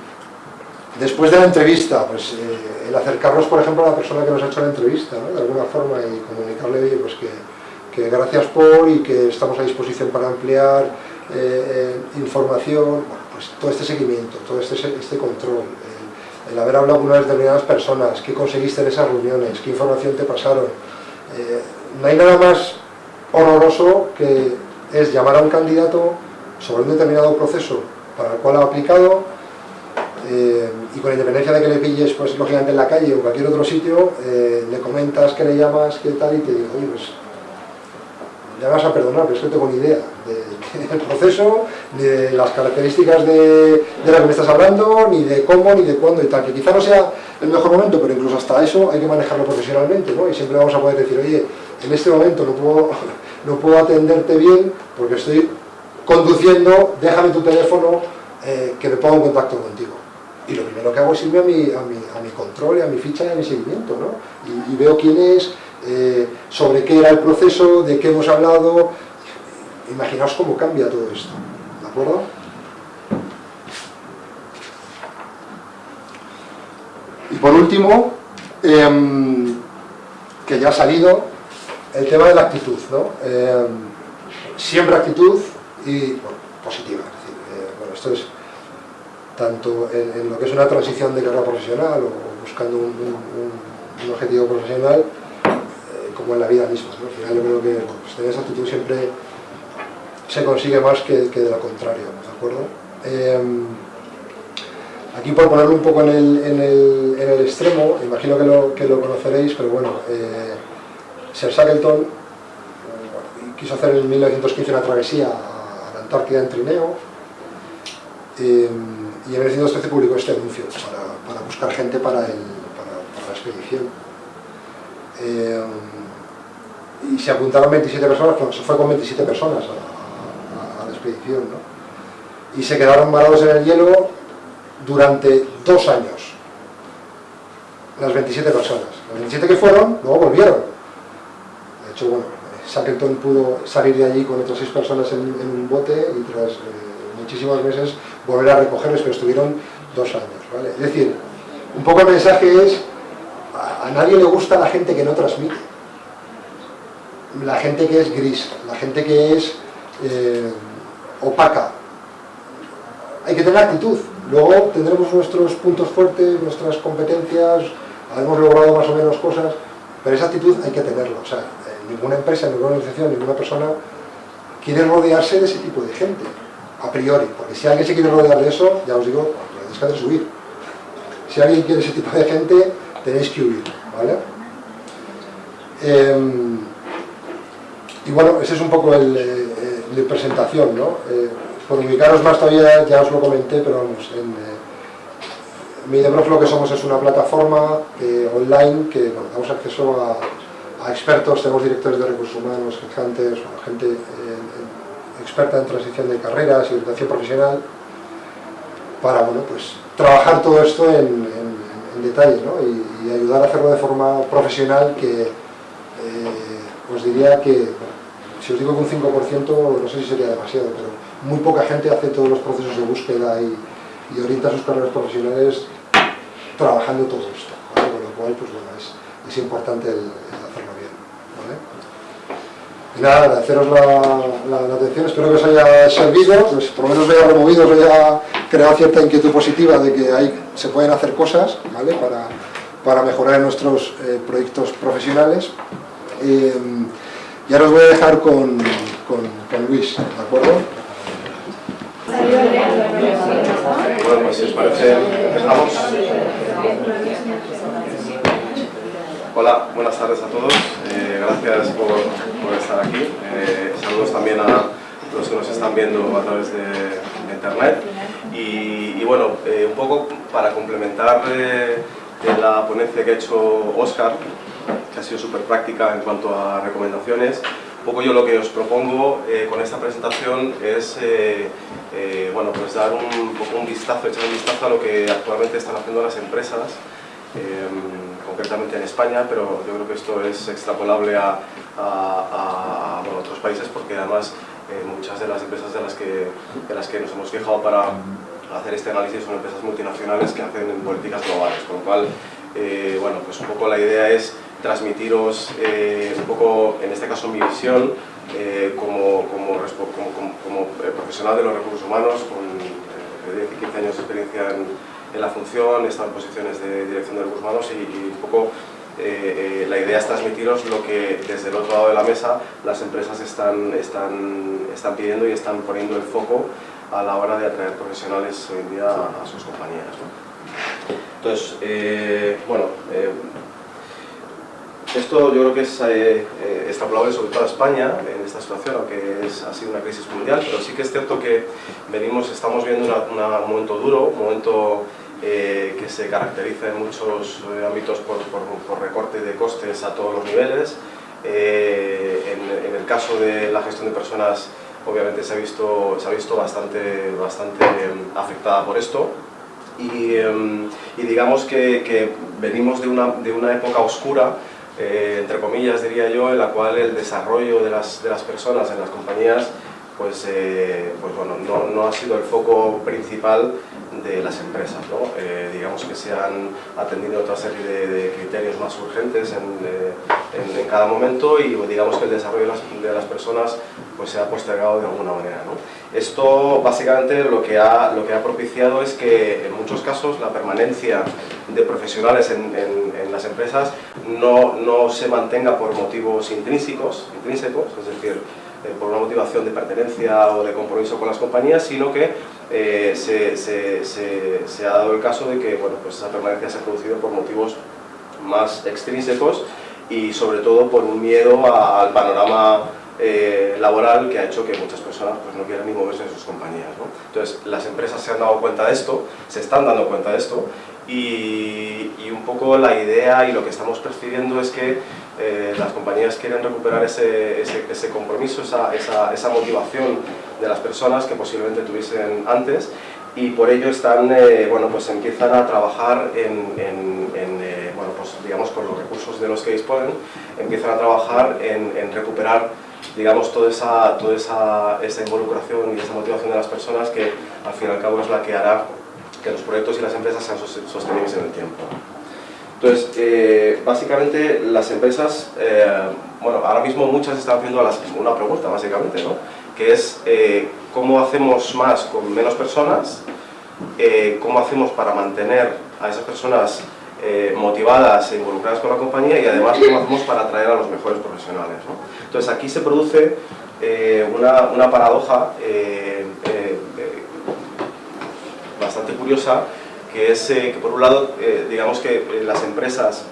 Después de la entrevista, pues eh, el acercarnos, por ejemplo, a la persona que nos ha hecho la entrevista, de alguna forma, y comunicarle, pues que, gracias por y que estamos a disposición para ampliar eh, eh, información, pues todo este seguimiento, todo este, este control, el, haber hablado con unas determinadas personas, qué conseguiste en esas reuniones, qué información te pasaron. no hay nada más horroroso que es llamar a un candidato sobre un determinado proceso para el cual ha aplicado, eh, y con independencia de que le pilles, pues lógicamente en la calle o cualquier otro sitio, eh, le comentas que le llamas, qué tal, y te digo, oye, pues ya vas a perdonar, pero es que no tengo ni idea del proceso, ni de las características de, de lo que me estás hablando, ni de cómo, ni de cuándo y tal, que quizá no sea el mejor momento, pero incluso hasta eso hay que manejarlo profesionalmente, ¿no? Y siempre vamos a poder decir, oye, en este momento no puedo, <laughs> no puedo atenderte bien porque estoy conduciendo, déjame tu teléfono, eh, que me ponga en contacto contigo y lo primero que hago es irme a mi, a mi, a mi control, a mi ficha y a mi seguimiento, ¿no? Y, veo quién es, eh, sobre qué era el proceso, de qué hemos hablado, imaginaos cómo cambia todo esto, ¿de acuerdo? Y por último, em, que ya ha salido, el tema de la actitud, ¿no? Em, siempre actitud y positiva, es decir, eh, bueno, esto es tanto en, lo que es una transición de carrera profesional o, buscando un, objetivo profesional, eh, como en la vida misma. Al final yo creo que pues, tener esa actitud siempre se consigue más que, de lo contrario, ¿de acuerdo? Aquí por ponerlo un poco en el, extremo, imagino que lo, conoceréis, pero bueno, eh, Sir Shackleton quiso hacer en 1915 una travesía a la Antártida en trineo, em, y en el 1913 publicó este anuncio para, buscar gente para, la expedición. Eh, y se apuntaron 27 personas, se fue con 27 personas a, la expedición, y se quedaron varados en el hielo durante dos años, las 27 personas. Las 27 que fueron, luego volvieron. Hecho, bueno, Shackleton pudo salir de allí con otras seis personas en, un bote y tras eh, muchísimos meses volver a recogerles, pero estuvieron dos años. Es decir, un poco el mensaje es, a, nadie le gusta la gente que no transmite. La gente que es gris, la gente que es eh, opaca, hay que tener actitud. Luego tendremos nuestros puntos fuertes, nuestras competencias, hemos logrado más o menos cosas, pero esa actitud hay que tenerla. Ninguna empresa, ninguna organización, ninguna persona quiere rodearse de ese tipo de gente, a priori, porque si alguien se quiere rodear de eso, ya os digo, tenéis que subir. Si alguien quiere ese tipo de gente, tenéis que huir, ¿vale? Em, y bueno, ese es un poco el, eh, de presentación, ¿no? Eh, por ubicaros más todavía, ya os lo comenté, pero vamos, en eh, lo que somos es una plataforma online que bueno, damos acceso a, expertos, tenemos directores de recursos humanos, gente experta en transición de carreras y orientación profesional, para bueno, pues, trabajar todo esto en, detalle ¿no? y, ayudar a hacerlo de forma profesional que os diría que si os digo que un 5%, no sé si sería demasiado, pero muy poca gente hace todos los procesos de búsqueda y, orienta sus carreras profesionales trabajando todo esto, con lo cual, pues bueno, es, importante el. Nada, agradeceros la, atención, espero que os haya servido, pues por lo menos os haya removido, os haya creado cierta inquietud positiva de que hay, se pueden hacer cosas ¿vale? para, para mejorar nuestros eh, proyectos profesionales. Eh, y ahora os voy a dejar con, con, con Luis, ¿de acuerdo? Bueno, pues si os parece, empezamos. Hola, buenas tardes a todos. Eh, gracias por, por, estar aquí. Eh, saludos también a los que nos están viendo a través de, internet. Y, y bueno, eh, un poco para complementar la ponencia que ha hecho Oscar, que ha sido súper práctica en cuanto a recomendaciones. Un poco yo lo que os propongo eh, con esta presentación es eh, eh, bueno, pues dar un, poco un vistazo, echar un vistazo a lo que actualmente están haciendo las empresas, concretamente en España, pero yo creo que esto es extrapolable a, a, otros países porque además muchas de las empresas de las, que, de las que nos hemos fijado para hacer este análisis son empresas multinacionales que hacen políticas globales, con lo cual, bueno, pues un poco la idea es transmitiros eh, un poco, en este caso, mi visión eh, como, como, como, eh, profesional de los recursos humanos, con 15 años de experiencia en, la función, estado en posiciones de dirección de recursos humanos y, un poco la idea es transmitiros lo que desde el otro lado de la mesa las empresas están, están, están pidiendo y están poniendo el foco a la hora de atraer profesionales hoy en día a, sus compañías. Entonces, bueno, esto yo creo que es eh, eh, extrapolable sobre todo a España en esta situación, aunque es, ha sido una crisis mundial, pero sí que es cierto que venimos, estamos viendo un momento duro, un momento eh, que se caracteriza en muchos eh, ámbitos por, por, recorte de costes a todos los niveles. En, el caso de la gestión de personas, obviamente se ha visto, se ha visto bastante, bastante afectada por esto. Y, em, y digamos que, que venimos de una, de una época oscura eh, entre comillas diría yo, en la cual el desarrollo de las, de las personas en las compañías pues, eh, pues bueno, no, no, ha sido el foco principal de las empresas. ¿no? Eh, digamos que se han atendido otra serie de, criterios más urgentes en, en, cada momento y digamos que el desarrollo de las, de las, personas pues, se ha postergado de alguna manera. ¿no? Esto básicamente lo que, ha, lo que ha propiciado es que en muchos casos la permanencia de profesionales en, en las empresas no, no, se mantenga por motivos intrínsecos, intrínsecos es decir, eh, por una motivación de pertenencia o de compromiso con las compañías, sino que eh, se, se, se, ha dado el caso de que bueno, pues esa permanencia se ha producido por motivos más extrínsecos y sobre todo por un miedo al panorama eh, laboral que ha hecho que muchas personas pues, no quieran ni moverse de sus compañías. Entonces, las empresas se han dado cuenta de esto, se están dando cuenta de esto y, y un poco la idea y lo que estamos percibiendo es que eh, las compañías quieren recuperar ese, ese, compromiso, esa, esa, esa, motivación de las personas que posiblemente tuviesen antes. Y por ello están, eh, bueno, pues empiezan a trabajar en, en, eh, bueno, pues digamos con los recursos de los que disponen, empiezan a trabajar en, en recuperar digamos toda, esa, toda esa, esa involucración y esa motivación de las personas que al fin y al cabo es la que hará que los proyectos y las empresas sean sostenibles en el tiempo. Entonces, eh, básicamente las empresas, eh, bueno, ahora mismo muchas están haciendo una pregunta, básicamente, ¿no? Que es, eh, ¿cómo hacemos más con menos personas cómo hacemos para mantener a esas personas motivadas e involucradas con la compañía y además cómo hacemos para atraer a los mejores profesionales. Entonces aquí se produce una, una, paradoja bastante curiosa que es que por un lado digamos que las empresas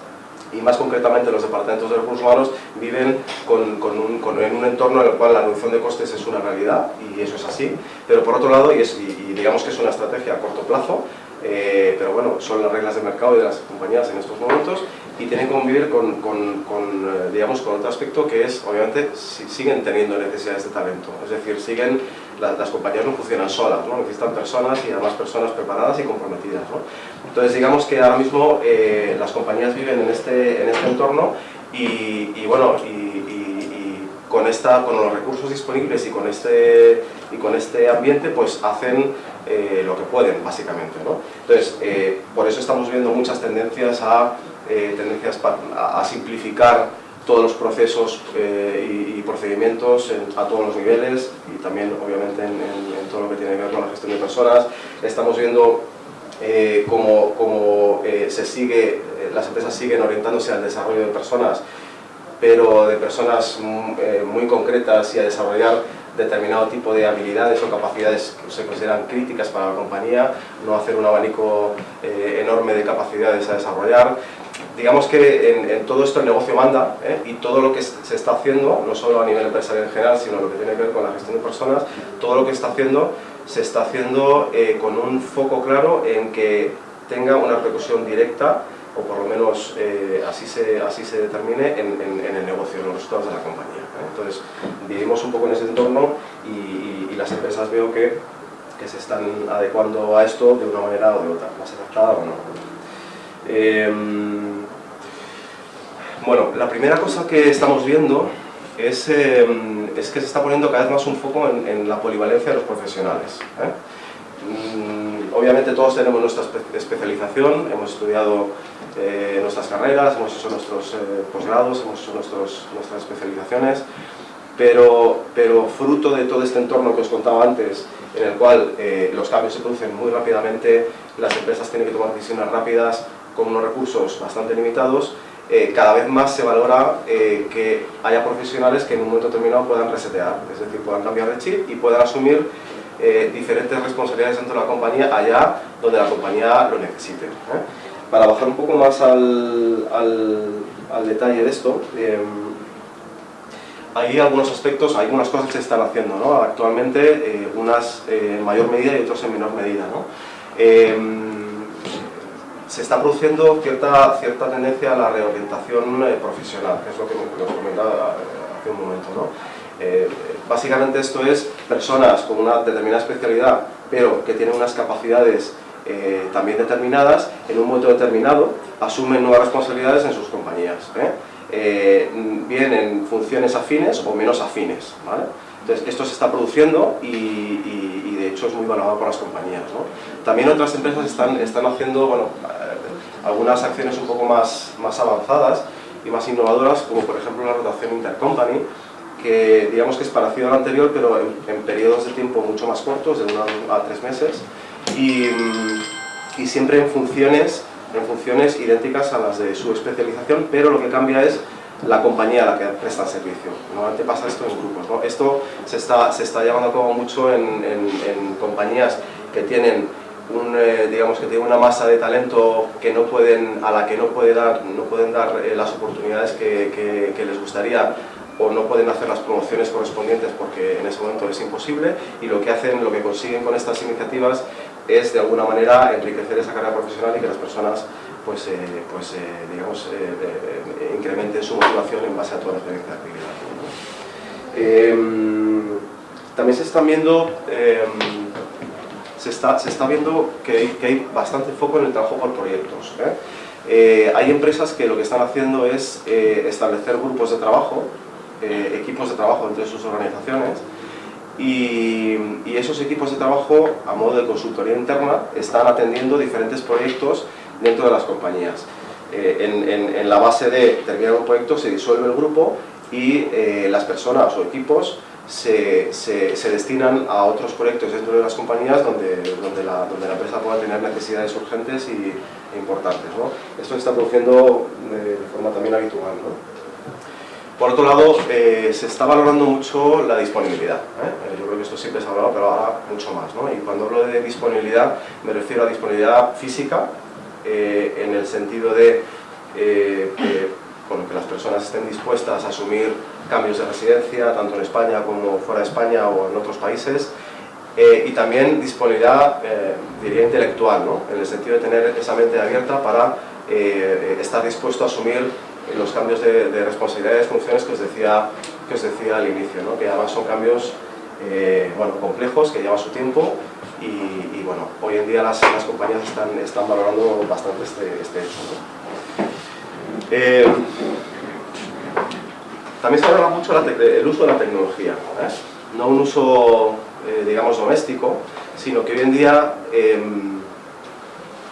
y más concretamente los departamentos de recursos humanos viven con, con un, con, en un entorno en el cual la reducción de costes es una realidad y eso es así, pero por otro lado, y, es, y, digamos que es una estrategia a corto plazo, eh, pero bueno, son las reglas de mercado y de las compañías en estos momentos y tienen que convivir con, con, con eh, digamos, con otro aspecto que es, obviamente, si, siguen teniendo necesidades de talento, es decir, siguen, las compañías no funcionan solas, ¿no? necesitan personas y además personas preparadas y comprometidas. ¿no? Entonces digamos que ahora mismo eh, las compañías viven en este, en este entorno y, y bueno, y, con, esta, con los recursos disponibles y con este, y con este ambiente pues hacen eh, lo que pueden básicamente. ¿no? Entonces, eh, por eso estamos viendo muchas tendencias a, tendencias a, simplificar todos los procesos y, procedimientos a todos los niveles y también obviamente en, en, todo lo que tiene que ver con la gestión de personas. Estamos viendo eh, como, como eh, se sigue, eh, las empresas siguen orientándose al desarrollo de personas, pero de personas mm, muy concretas y a desarrollar determinado tipo de habilidades o capacidades que se consideran críticas para la compañía, no hacer un abanico enorme de capacidades a desarrollar. Digamos que en, todo esto el negocio manda y todo lo que se está haciendo, no solo a nivel empresarial en general, sino lo que tiene que ver con la gestión de personas, todo lo que está haciendo se está haciendo eh, con un foco claro en que tenga una repercusión directa o por lo menos eh, así, se, así se determine en, el negocio, en los resultados de la compañía. ¿eh? Entonces, vivimos un poco en ese entorno y, las empresas veo que, que, se están adecuando a esto de una manera o de otra, más adaptada o no. Bueno, la primera cosa que estamos viendo es, em, es, que se está poniendo cada vez más un foco en, la polivalencia de los profesionales. ¿eh? Mm, obviamente todos tenemos nuestra especialización, hemos estudiado eh, nuestras carreras, hemos hecho nuestros eh, posgrados, hemos hecho nuestras especializaciones, pero fruto de todo este entorno que os contaba antes, en el cual los cambios se producen muy rápidamente, las empresas tienen que tomar decisiones rápidas con unos recursos bastante limitados, eh, cada vez más se valora eh, que haya profesionales que en un momento determinado puedan resetear, es decir, puedan cambiar de chip y puedan asumir eh, diferentes responsabilidades dentro de la compañía allá donde la compañía lo necesite. Para bajar un poco más al, al, detalle de esto, hay algunos aspectos, hay algunas cosas que se están haciendo ¿no? actualmente, unas en mayor medida y otras en menor medida. ¿no? Se está produciendo cierta, cierta tendencia a la reorientación eh, profesional, que es lo que nos comentaba eh, hace un momento. ¿no? Eh, básicamente esto es personas con una determinada especialidad, pero que tienen unas capacidades también determinadas, en un momento determinado asumen nuevas responsabilidades en sus compañías. bien en funciones afines o menos afines. ¿vale? Esto se está produciendo y, de hecho es muy valorado por las compañías. También otras empresas están, están haciendo bueno, algunas acciones un poco más, más avanzadas y más innovadoras, como por ejemplo la rotación intercompany, que digamos que es parecido al anterior, pero en, periodos de tiempo mucho más cortos, de uno a tres meses, y, y, siempre en funciones, en funciones idénticas a las de su especialización, pero lo que cambia es la compañía a la que presta el servicio. Normalmente pasa esto en grupos. ¿no? Esto se está, se está llevando a cabo mucho en, en, en compañías que tienen un, eh, digamos que tiene una masa de talento que no pueden, a la que no, puede dar, no pueden dar eh, las oportunidades que, que, les gustaría o no pueden hacer las promociones correspondientes porque en ese momento es imposible y lo que hacen, lo que consiguen con estas iniciativas es de alguna manera enriquecer esa carrera profesional y que las personas pues, eh, pues digamos, incrementen su motivación en base a toda la experiencia de actividad. Em, también se están viendo em, se está, se está viendo que hay, que hay, bastante foco en el trabajo por proyectos. ¿eh? Eh, hay empresas que lo que están haciendo es eh, establecer grupos de trabajo, equipos de trabajo entre sus organizaciones, y, y, esos equipos de trabajo, a modo de consultoría interna, están atendiendo diferentes proyectos dentro de las compañías. En, en, en, la base de terminar un proyecto se disuelve el grupo y las personas o equipos se, se, destinan a otros proyectos dentro de las compañías donde, donde, la, donde la empresa pueda tener necesidades urgentes y, e importantes. ¿no? Esto se está produciendo de, forma también habitual. ¿no? Por otro lado, eh, se está valorando mucho la disponibilidad. ¿eh? Yo creo que esto siempre se ha hablado, pero ahora mucho más. ¿no? Y cuando hablo de disponibilidad, me refiero a disponibilidad física, eh, en el sentido de que, bueno, que las personas estén dispuestas a asumir cambios de residencia, tanto en España como fuera de España o en otros países, eh, y también disponibilidad, eh, diría, intelectual, ¿no? en el sentido de tener esa mente abierta para eh, estar dispuesto a asumir los cambios de, de, responsabilidades, funciones que os decía, que os decía al inicio, ¿no? que además son cambios bueno, complejos, que llevan su tiempo y, bueno, hoy en día las, las compañías están, están, valorando bastante este, este hecho. También se habla mucho el uso de la tecnología, ¿eh? no un uso, eh, digamos, doméstico, sino que hoy en día, em,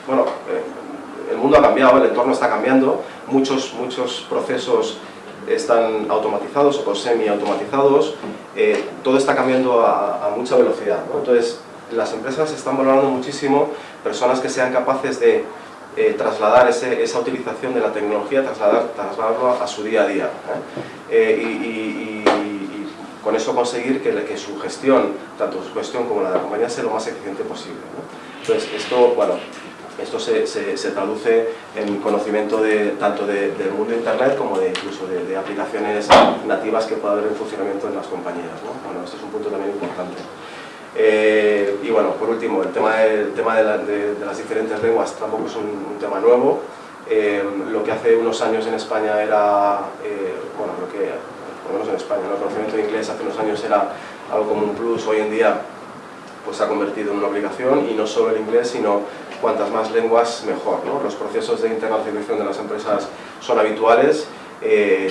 bueno, eh, el mundo ha cambiado, el entorno está cambiando, muchos, muchos procesos están automatizados o semi-automatizados, todo está cambiando a, mucha velocidad. Entonces, las empresas están valorando muchísimo personas que sean capaces de eh, trasladar esa utilización de la tecnología, trasladar, trasladarlo a, su día a día. ¿eh? Eh, y, con eso conseguir que, que, su gestión, tanto su gestión como la de la compañía, sea lo más eficiente posible. Entonces, esto, bueno, esto se, se, traduce en conocimiento de, tanto del mundo de Internet como de, incluso de, aplicaciones nativas que pueda haber en funcionamiento en las compañías. Bueno, esto es un punto también importante. Eh, y bueno, por último, el tema, el tema de, las diferentes lenguas tampoco es un, tema nuevo. Eh, lo que hace unos años en España era, eh, bueno, lo que, por lo menos en España, el conocimiento de inglés hace unos años era algo como un plus, hoy en día pues se ha convertido en una obligación y no solo el inglés, sino cuantas más lenguas mejor. ¿no? Los procesos de internacionalización de las empresas son habituales,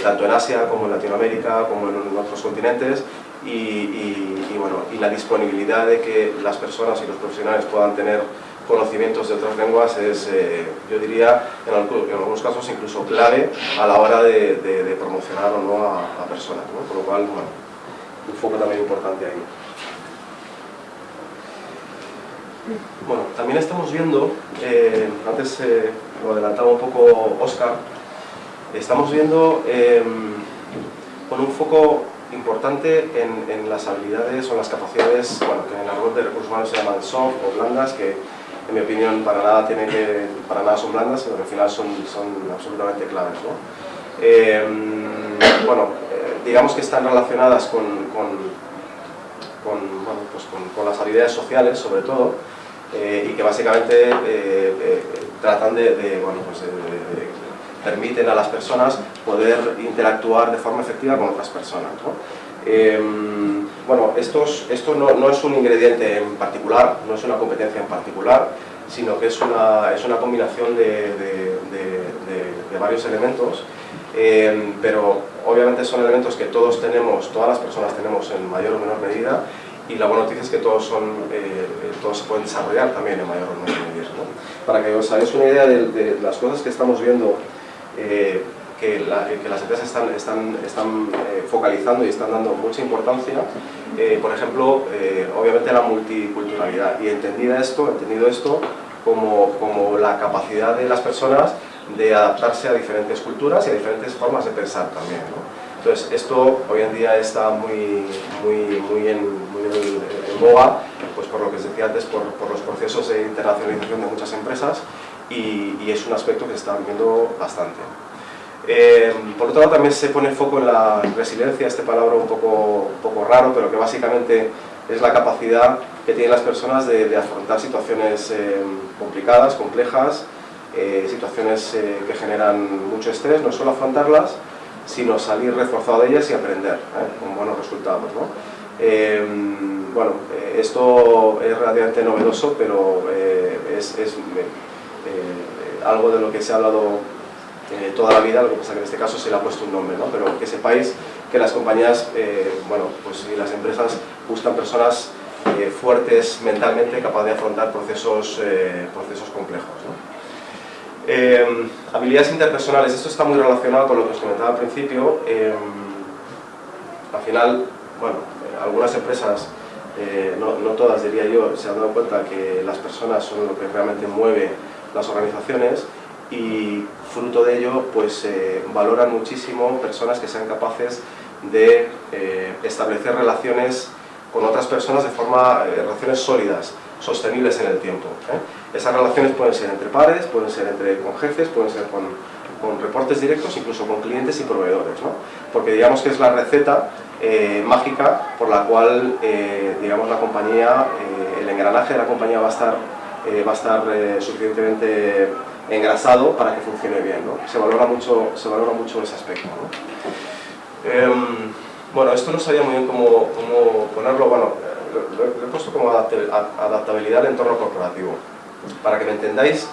tanto en Asia como en Latinoamérica, como en otros continentes, y, bueno, y la disponibilidad de que las personas y los profesionales puedan tener conocimientos de otras lenguas es, eh, yo diría, en, algunos casos incluso clave a la hora de, promocionar o no a, personas, ¿no? por lo cual, bueno, un foco también importante ahí. Bueno, también estamos viendo, eh, antes eh, lo adelantaba un poco Oscar, estamos viendo con un foco importante en, las habilidades o las capacidades, bueno, que en la web de recursos humanos se llaman soft o blandas, que en mi opinión para nada, tienen que, para nada son blandas, pero al final son, son absolutamente claves. ¿no? Em, bueno, eh, digamos que están relacionadas con, con, bueno, pues con, las habilidades sociales, sobre todo, eh, y que básicamente eh, tratan de, bueno, pues permiten a las personas poder interactuar de forma efectiva con otras personas. Em, bueno, esto no, es un ingrediente en particular, no es una competencia en particular, sino que es una, es una combinación de, varios elementos, em, pero obviamente son elementos que todos tenemos, todas las personas tenemos en mayor o menor medida, y la buena noticia es que todos, son, eh, todos se pueden desarrollar también en mayor o menor medida. Para que os hagáis una idea de, las cosas que estamos viendo eh, que, las empresas están, están, están eh, focalizando y están dando mucha importancia, eh, por ejemplo, obviamente la multiculturalidad y entendida esto, entendido esto como, como la capacidad de las personas de adaptarse a diferentes culturas y a diferentes formas de pensar también. Entonces, esto hoy en día está muy, muy, muy, en, muy en, boga, pues por lo que os decía antes, por, por los procesos de internacionalización de muchas empresas y, es un aspecto que se está viendo bastante. Eh, por otro lado también se pone foco en la resiliencia, este palabra un poco, un poco raro, pero que básicamente es la capacidad que tienen las personas de, afrontar situaciones eh, complicadas, complejas, eh, situaciones que generan mucho estrés, no solo afrontarlas, sino salir reforzado de ellas y aprender con buenos resultados. bueno, esto es relativamente novedoso, pero es, es eh, algo de lo que se ha hablado eh, toda la vida, lo que pasa que en este caso se le ha puesto un nombre, ¿no? pero que sepáis que las compañías, eh, bueno, pues y las empresas buscan personas fuertes mentalmente, capaces de afrontar procesos, procesos complejos. Habilidades interpersonales, esto está muy relacionado con lo que os comentaba al principio. al final, bueno, algunas empresas, no, no, todas diría yo, se han dado cuenta que las personas son lo que realmente mueve las organizaciones y fruto de ello pues valoran muchísimo personas que sean capaces de establecer relaciones con otras personas de forma, relaciones sólidas, sostenibles en el tiempo. ¿eh? Esas relaciones pueden ser entre pares, pueden ser entre, con jefes, pueden ser con, con reportes directos, incluso con clientes y proveedores, ¿no? porque digamos que es la receta eh, mágica por la cual eh, digamos, la compañía, el engranaje de la compañía va a estar, va a estar suficientemente engrasado para que funcione bien. ¿no? Se, valora mucho, se valora mucho ese aspecto. Em, bueno, esto no sabía muy bien cómo, cómo ponerlo, bueno, lo, he puesto como adaptabilidad al entorno corporativo. Para que me entendáis,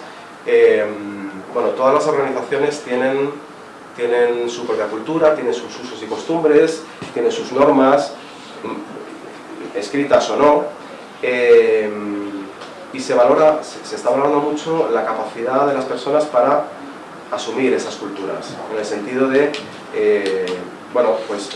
eh, bueno, todas las organizaciones tienen, tienen su propia cultura, tienen sus usos y costumbres, tienen sus normas, mm, escritas o no, eh, y se valora, se, está valorando mucho la capacidad de las personas para asumir esas culturas, en el sentido de, eh, bueno, pues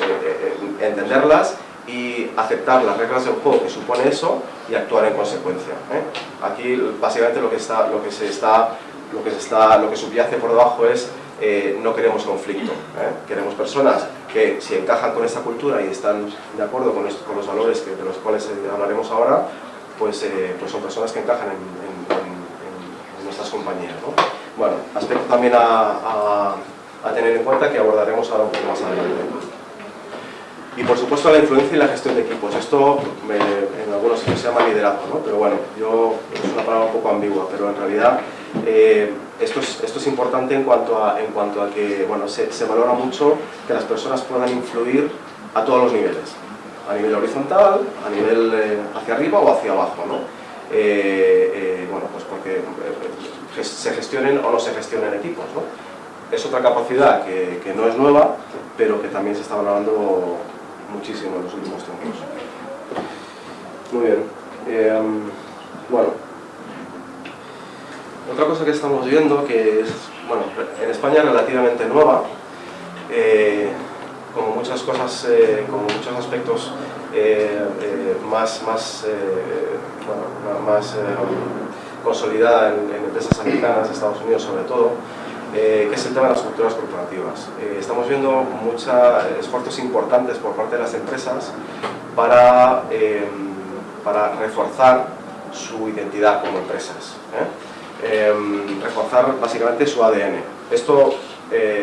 entenderlas y aceptar las reglas del juego que supone eso y actuar en consecuencia. ¿eh? Aquí básicamente lo que, está, lo, que se está, lo, que se está, lo que subyace por debajo es eh, no queremos conflicto, ¿eh? queremos personas que si encajan con esta cultura y están de acuerdo con, con los valores que, de los cuales hablaremos ahora, pues, pues son personas que encajan en, nuestras compañías. Bueno, aspecto también a, a tener en cuenta que abordaremos ahora un poco más adelante. Y por supuesto la influencia y la gestión de equipos. Esto en algunos se llama liderazgo, ¿no? pero bueno, yo, es una palabra un poco ambigua, pero en realidad eh, esto, es, esto es importante en cuanto a, en cuanto a que bueno, se, se valora mucho que las personas puedan influir a todos los niveles, a nivel horizontal, a nivel eh, hacia arriba o hacia abajo. ¿no? Eh, bueno, pues porque se gestionen o no se gestionen equipos. ¿no? Es otra capacidad que, que no es nueva, pero que también se está valorando muchísimo en los últimos tiempos. Muy bien. Eh, bueno, otra cosa que estamos viendo que es, bueno, en España relativamente nueva, eh, como muchas cosas, eh, como muchos aspectos más, más, bueno, más consolidada en, en empresas americanas, Estados Unidos sobre todo, eh, que es el tema de las culturas corporativas. Eh, estamos viendo muchos esfuerzos importantes por parte de las empresas para, eh, para reforzar su identidad como empresas, reforzar básicamente su ADN. Esto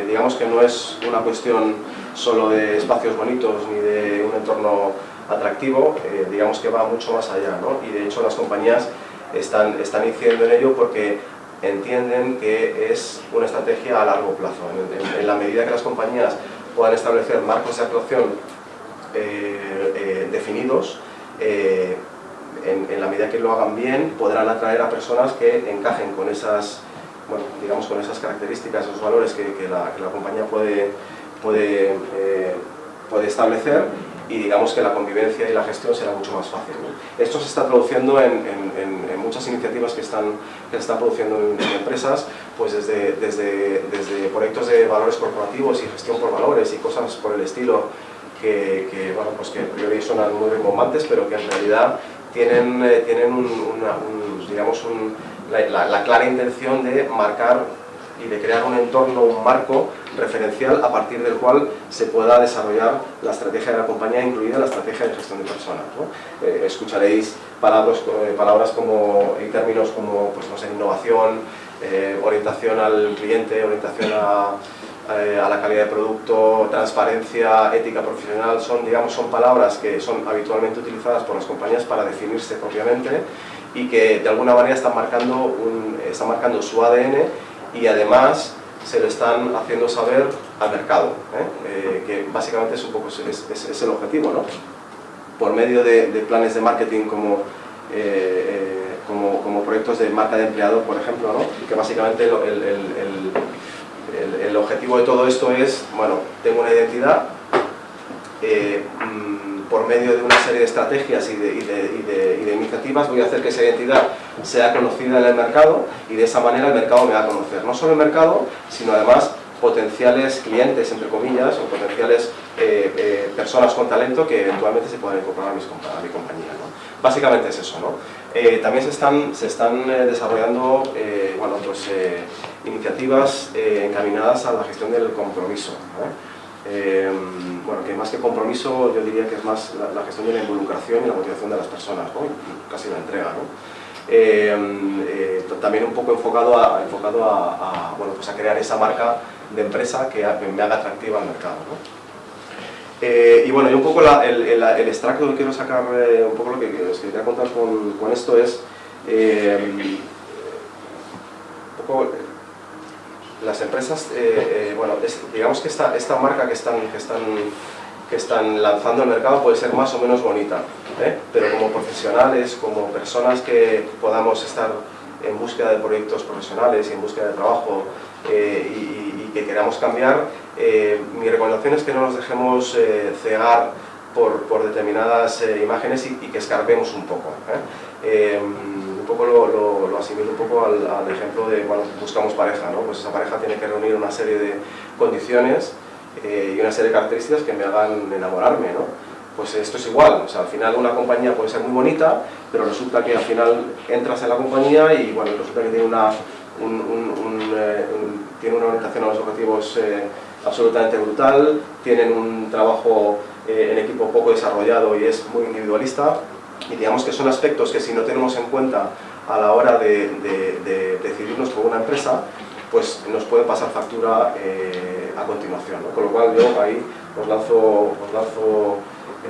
digamos que no es una cuestión solo de espacios bonitos ni de un entorno atractivo, digamos que va mucho más allá ¿no? y de hecho las compañías están, están incidiendo en ello porque entienden que es una estrategia a largo plazo. En, la medida que las compañías puedan establecer marcos de actuación eh, eh, definidos, eh, en, la medida que lo hagan bien, podrán atraer a personas que encajen con esas, digamos, con esas características, esos valores que, la, que la, compañía puede, puede, puede establecer y digamos que la convivencia y la gestión será mucho más fácil. Esto se está traduciendo en, muchas iniciativas que están, que se están produciendo en, empresas, pues desde, desde, desde, proyectos de valores corporativos y gestión por valores y cosas por el estilo que, que bueno, pues que a priori suenan muy rimbombantes, pero que en realidad tienen, eh, tienen un, digamos la, la clara intención de marcar y de crear un entorno, un marco referencial a partir del cual se pueda desarrollar la estrategia de la compañía, incluida la estrategia de gestión de personas. Eh, escucharéis palabras, eh, palabras como, y términos como pues, no sé, innovación, eh, orientación al cliente, orientación a, a, la calidad de producto, transparencia, ética profesional, son, digamos, son palabras que son habitualmente utilizadas por las compañías para definirse propiamente y que de alguna manera están marcando, un, están marcando su ADN y además se lo están haciendo saber al mercado, ¿eh? Eh, que básicamente es un poco es, el objetivo, ¿no? Por medio de, planes de marketing como, eh, como, como, proyectos de marca de empleado, por ejemplo, ¿no? que básicamente el, el, el, el, objetivo de todo esto es, bueno, tengo una identidad, mm, por medio de una serie de estrategias y de, iniciativas voy a hacer que esa identidad sea conocida en el mercado y de esa manera el mercado me va a conocer. No solo el mercado, sino además potenciales clientes, entre comillas, o potenciales eh, eh, personas con talento que eventualmente se puedan incorporar a, mi compañía. Básicamente es eso. ¿no? Eh, también se están, se están desarrollando bueno, pues, iniciativas encaminadas a la gestión del compromiso. Bueno, que más que compromiso yo diría que es más la, gestión de la involucración y la motivación de las personas, casi la entrega. también un poco enfocado a, enfocado a, bueno, pues a crear esa marca de empresa que me haga atractiva al mercado. Eh, y bueno, y un poco el, el, extracto que quiero sacar, eh, un poco lo que os quería contar con, con esto es eh, un poco las empresas, bueno, digamos que esta, esta marca que están, que, están, que están lanzando al mercado puede ser más o menos bonita, pero como profesionales, como personas que podamos estar en búsqueda de proyectos profesionales y en búsqueda de trabajo y, que queramos cambiar, eh, mi recomendación es que no nos dejemos eh, cegar por, por determinadas eh, imágenes y, que escarpemos un poco. Un poco lo, lo, asimilo un poco al, ejemplo de cuando buscamos pareja, ¿no? pues esa pareja tiene que reunir una serie de condiciones y una serie de características que me hagan enamorarme. ¿no? Pues esto es igual, o sea, al final una compañía puede ser muy bonita, pero resulta que al final entras en la compañía y bueno, resulta que tiene una, tiene una orientación a los objetivos absolutamente brutal, tienen un trabajo eh, en equipo poco desarrollado y es muy individualista y digamos que son aspectos que si no tenemos en cuenta a la hora de, decidirnos por una empresa, pues nos puede pasar factura eh, a continuación. Con lo cual yo ahí os lanzo, os lanzo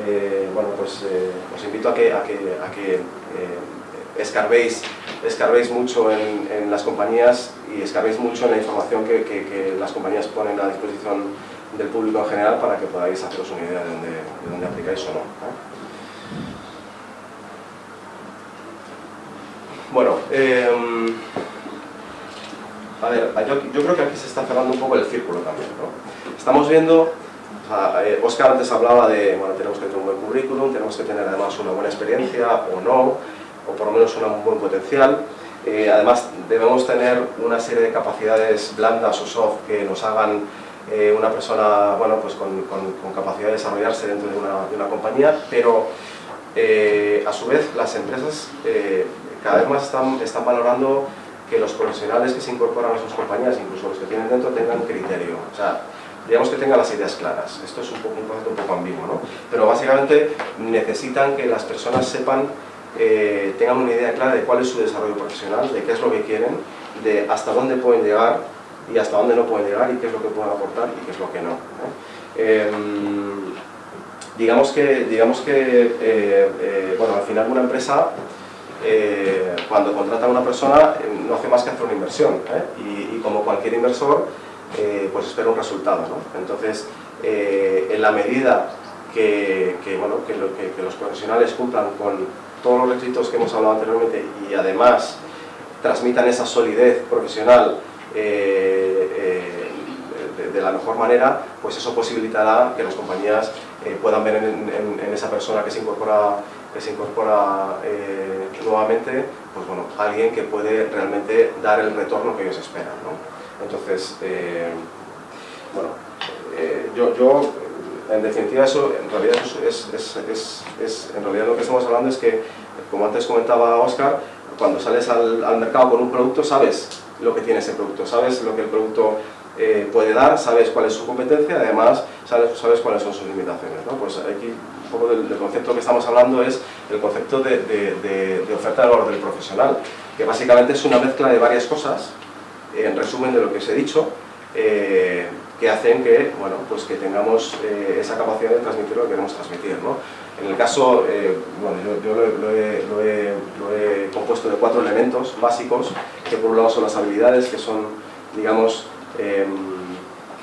eh, bueno, pues os invito a que, a que, a que escarbéis, escarbéis mucho en, las compañías y escarbéis mucho en la información que, las compañías ponen a disposición del público en general para que podáis haceros una idea de dónde aplicáis o no. Bueno, em, a ver, yo, creo que aquí se está cerrando un poco el círculo también. ¿no? Estamos viendo, Oscar eh, antes hablaba de, bueno, tenemos que tener un buen currículum, tenemos que tener además una buena experiencia o no, o por lo menos un buen potencial. Eh, además, debemos tener una serie de capacidades blandas o soft que nos hagan eh, una persona bueno, pues con, capacidad de desarrollarse dentro de una, compañía, pero a su vez las empresas cada vez más están, valorando que los profesionales que se incorporan a sus compañías, incluso los que tienen dentro, tengan criterio. O sea, digamos que tengan las ideas claras. Esto es un, poco, un concepto un poco ambiguo, ¿no? Pero básicamente necesitan que las personas sepan eh, tengan una idea clara de cuál es su desarrollo profesional, de qué es lo que quieren, de hasta dónde pueden llegar y hasta dónde no pueden llegar y qué es lo que pueden aportar y qué es lo que no. Em, digamos que, digamos que eh, eh, bueno, al final una empresa cuando contrata a una persona no hace más que hacer una inversión y, como cualquier inversor pues espera un resultado. Entonces, en la medida que, bueno, que, los profesionales cumplan con todos los requisitos que hemos hablado anteriormente y además transmitan esa solidez profesional eh, eh, de, la mejor manera, pues eso posibilitará que las compañías eh, puedan ver en, esa persona que se incorpora, que se incorpora nuevamente, pues bueno, alguien que puede realmente dar el retorno que ellos esperan. Entonces, bueno, yo, yo en definitiva, eso en realidad, es, es, es, en realidad lo que estamos hablando es que, como antes comentaba Oscar, cuando sales al, al, mercado con un producto sabes lo que tiene ese producto, sabes lo que el producto eh, puede dar, sabes cuál es su competencia, además sabes, sabes cuáles son sus limitaciones. ¿no? Pues aquí un poco del, concepto que estamos hablando es el concepto de, oferta de valor del profesional, que básicamente es una mezcla de varias cosas, en resumen de lo que os he dicho, eh, que hacen que, bueno, pues que tengamos eh, esa capacidad de transmitir lo que queremos transmitir. ¿no? En el caso, bueno, yo, lo, he, compuesto de cuatro elementos básicos, que por un lado son las habilidades, que son, digamos, em,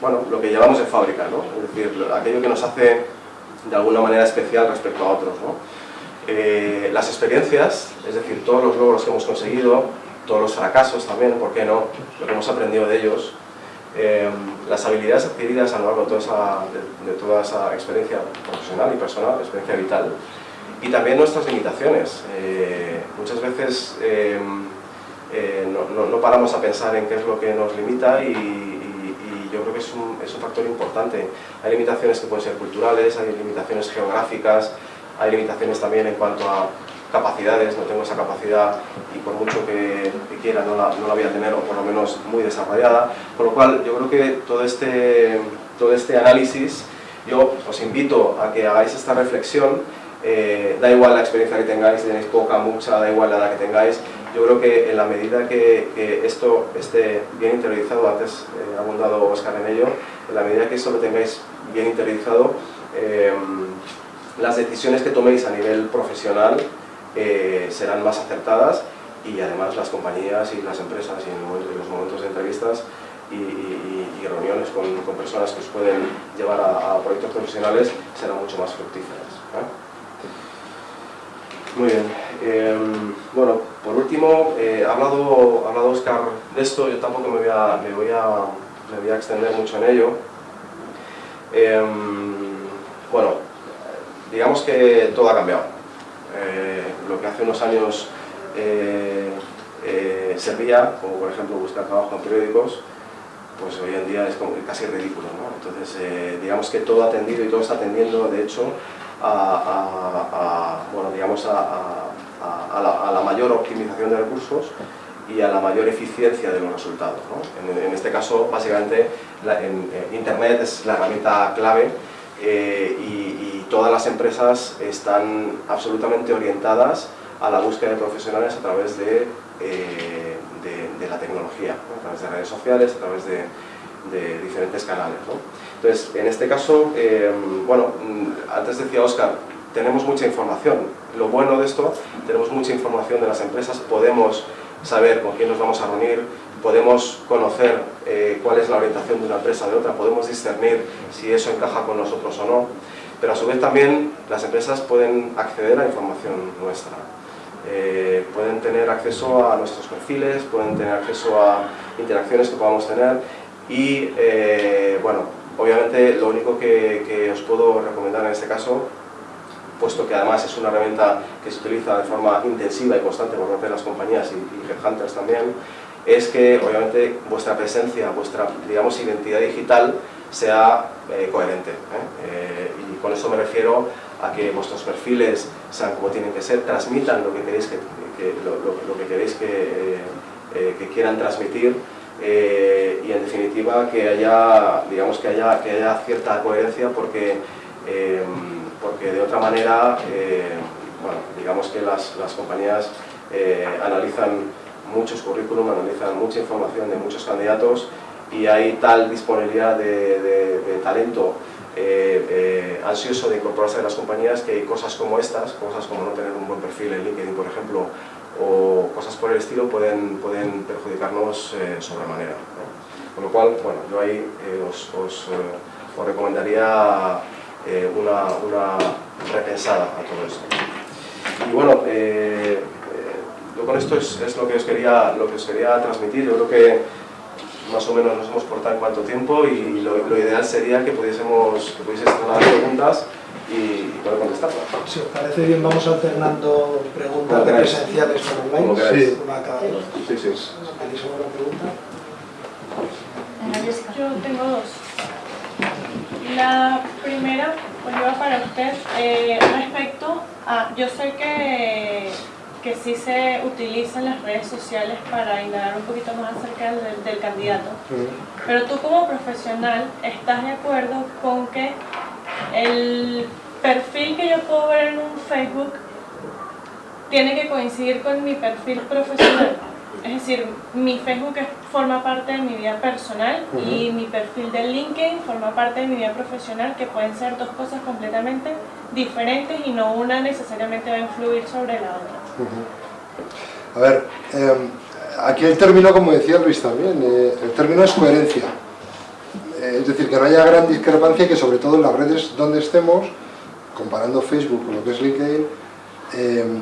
bueno, lo que llevamos de fábrica, ¿no? es decir, aquello que nos hace de alguna manera especial respecto a otros. ¿no? Eh, las experiencias, es decir, todos los logros que hemos conseguido, todos los fracasos también, ¿por qué no? Lo que hemos aprendido de ellos, Em, las habilidades adquiridas a lo largo de toda, esa, de, toda esa experiencia profesional y personal, experiencia vital, y también nuestras limitaciones. Eh, muchas veces em, eh, no, no, paramos a pensar en qué es lo que nos limita y, yo creo que es un, es un factor importante. Hay limitaciones que pueden ser culturales, hay limitaciones geográficas, hay limitaciones también en cuanto a capacidades, no tengo esa capacidad y por mucho que, quiera no la, no la, voy a tener o por lo menos muy desarrollada, con lo cual yo creo que todo este, todo este análisis yo os invito a que hagáis esta reflexión. Eh, da igual la experiencia que tengáis, si tenéis poca, mucha, da igual la edad que tengáis, yo creo que en la medida que, esto esté bien interiorizado, antes eh, ha abundado Oscar en ello, en la medida que eso lo tengáis bien interiorizado, eh, las decisiones que toméis a nivel profesional serán más acertadas y además las compañías y las empresas y en, los momentos de entrevistas y, reuniones con, personas que os pueden llevar a, proyectos profesionales serán mucho más fructíferas. Muy bien. Em, bueno, por último, eh, ha hablado, hablado Oscar de esto, yo tampoco me voy a, me voy a, me voy a extender mucho en ello. Em, bueno, digamos que todo ha cambiado. Eh, lo que hace unos años eh, servía, como por ejemplo buscar trabajo en periódicos, pues hoy en día es casi ridículo. ¿no? Entonces, digamos que todo ha tendido y todo está tendiendo, de hecho, a, bueno, digamos a, la, mayor optimización de recursos y a la mayor eficiencia de los resultados. En, este caso, básicamente, en, Internet es la herramienta clave eh, y, todas las empresas están absolutamente orientadas a la búsqueda de profesionales a través de, eh, de, la tecnología, a través de redes sociales, a través de, diferentes canales. Entonces, en este caso, eh, bueno, antes decía Oscar, tenemos mucha información. Lo bueno de esto, tenemos mucha información de las empresas, podemos saber con quién nos vamos a reunir, podemos conocer eh, cuál es la orientación de una empresa de otra, podemos discernir si eso encaja con nosotros o no, pero a su vez también las empresas pueden acceder a información nuestra. Eh, pueden tener acceso a nuestros perfiles, pueden tener acceso a interacciones que podamos tener y, bueno, Obviamente lo único que, os puedo recomendar en este caso, puesto que además es una herramienta que se utiliza de forma intensiva y constante por parte de las compañías y, y headhunters también, es que obviamente vuestra presencia, vuestra digamos, identidad digital sea eh, coherente. ¿eh? Eh, y con eso me refiero a que vuestros perfiles sean como tienen que ser, transmitan lo que queréis que, lo, que, queréis que, quieran transmitir y en definitiva que haya, digamos, que haya, que haya cierta coherencia porque, porque de otra manera, eh, digamos que las, las compañías analizan muchos currículum, analizan mucha información de muchos candidatos y hay tal disponibilidad de, talento ansioso de incorporarse a las compañías que cosas como estas, cosas como no tener un buen perfil en LinkedIn, por ejemplo, o cosas por el estilo pueden, pueden perjudicarnos eh, sobremanera. Con lo cual, bueno, yo ahí eh, os, eh, os, recomendaría eh, una, una, repensada a todo esto. Y bueno, yo con esto es, es, lo, que os quería, lo que os quería transmitir. Yo creo que más o menos nos hemos portado en cuánto tiempo y lo, lo ideal sería que pudiésemos, que pudieseis hacer preguntas y, poder contestarlas. Si os parece bien, vamos alternando preguntas presenciales con online. Sí. Sí, sí. ¿Tenéis alguna pregunta? Yo tengo dos. La primera, pues iba para usted, eh, respecto a, yo sé que, que sí se utilizan las redes sociales para indagar un poquito más acerca del, del candidato, pero tú como profesional, ¿estás de acuerdo con que el perfil que yo puedo ver en un Facebook tiene que coincidir con mi perfil profesional. Es decir, mi Facebook forma parte de mi vida personal y mi perfil de LinkedIn forma parte de mi vida profesional, que pueden ser dos cosas completamente diferentes y no una necesariamente va a influir sobre la otra. A ver, em, aquí el término, como decía Luis también, eh, el término es coherencia. Eh, es decir, que no haya gran discrepancia que sobre todo en las redes donde estemos, comparando Facebook con lo que es LinkedIn, em,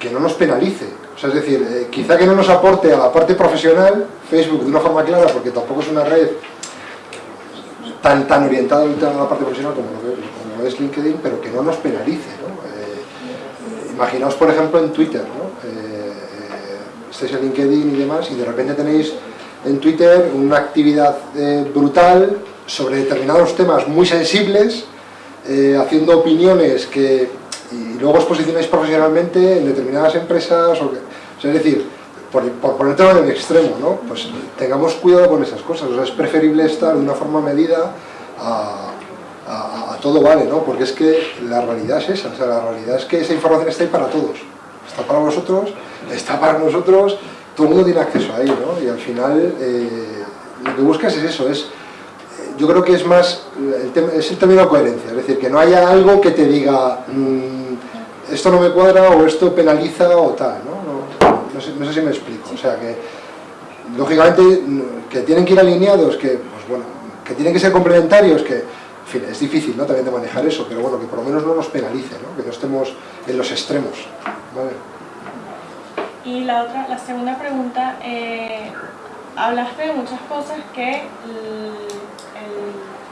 que no nos penalice. O sea, es decir, eh, quizá que no nos aporte a la parte profesional Facebook de una forma clara, porque tampoco es una red tan, tan orientada a la parte profesional como lo, es LinkedIn, pero que no nos penalice. Eh, imaginaos, por ejemplo, en Twitter, ¿no? estáis en LinkedIn y demás, y de repente tenéis en Twitter una actividad eh, brutal sobre determinados temas muy sensibles, eh, haciendo opiniones que y luego os posicionáis profesionalmente en determinadas empresas, o es decir, por, por en el extremo, ¿no? pues tengamos cuidado con esas cosas, es preferible estar de una forma medida a, todo vale, ¿no? porque es que la realidad es esa, o sea, la realidad es que esa información está ahí para todos, está para vosotros, está para nosotros, todo el mundo tiene acceso a ello, ¿no? y al final eh, lo que buscas es eso, es yo creo que es más, el es el término coherencia, es decir, que no haya algo que te diga mm, esto no me cuadra o esto penaliza o tal, ¿no? No, sé, no, sé, si me explico, o sea que lógicamente que tienen que ir alineados, que pues bueno, que tienen que ser complementarios, que en fin, es difícil ¿no? también de manejar eso, pero bueno, que por lo menos no nos penalice, ¿no? que no estemos en los extremos. ¿vale? Y la otra, la segunda pregunta, eh, hablaste de muchas cosas que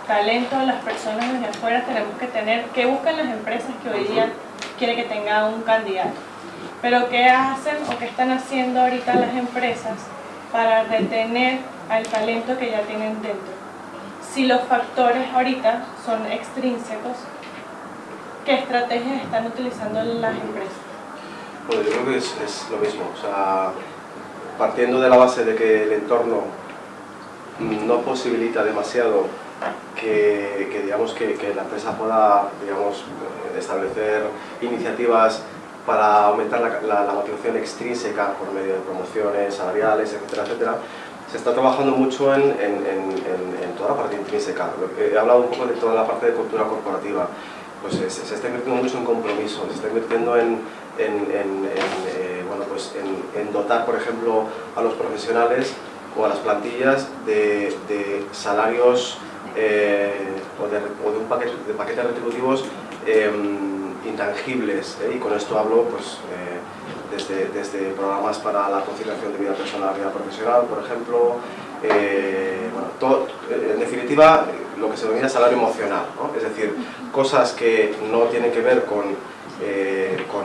talento las personas desde afuera tenemos que tener, que buscan las empresas que hoy día quieren que tenga un candidato. Pero ¿qué hacen o qué están haciendo ahorita las empresas para retener al talento que ya tienen dentro? Si los factores ahorita son extrínsecos, ¿qué estrategias están utilizando las empresas? Bueno, yo creo que es, es lo mismo. O sea, partiendo de la base de que el entorno no posibilita demasiado que, digamos, que, la empresa pueda digamos, establecer iniciativas para aumentar la, motivación extrínseca por medio de promociones salariales, etcétera, etcétera, se está trabajando mucho en, toda la parte intrínseca. He hablado un poco de toda la parte de cultura corporativa. Pues se, está invirtiendo mucho en compromiso, se está invirtiendo en, eh, bueno, pues en, dotar, por ejemplo, a los profesionales o a las plantillas de salarios eh, o, de, un paquete, de paquetes retributivos em, intangibles ¿eh? y con esto hablo pues, eh, desde, desde, programas para la conciliación de vida personal y vida profesional, por ejemplo, bueno, todo, en definitiva lo que se denomina salario emocional, es decir, cosas que no tienen que ver con, con,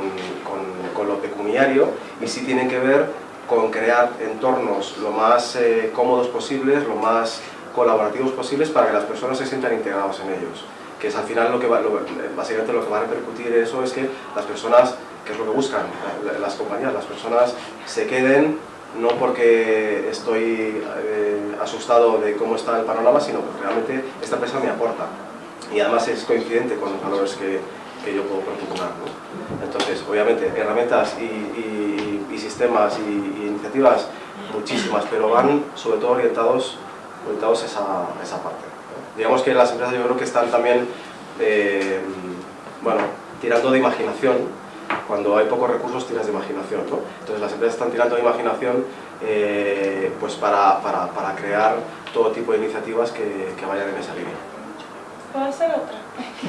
con, lo pecuniario y sí tienen que ver con crear entornos lo más cómodos posibles, lo más colaborativos posibles para que las personas se sientan integrados en ellos. Que es al final lo que va, básicamente lo que va a repercutir eso es que las personas, que es lo que buscan las compañías, las personas se queden no porque estoy eh, asustado de cómo está el panorama, sino porque realmente esta empresa me aporta. Y además es coincidente con los valores que, que yo puedo proporcionar. Entonces, obviamente, herramientas y, sistemas y, iniciativas muchísimas, pero van sobre todo orientados orientados esa, esa parte. Digamos que las empresas yo creo que están también eh, bueno, tirando de imaginación, cuando hay pocos recursos tiras de imaginación. ¿no? Entonces las empresas están tirando de imaginación eh, pues para, para, para, crear todo tipo de iniciativas que, que vayan en esa línea. ¿Puedo hacer otra?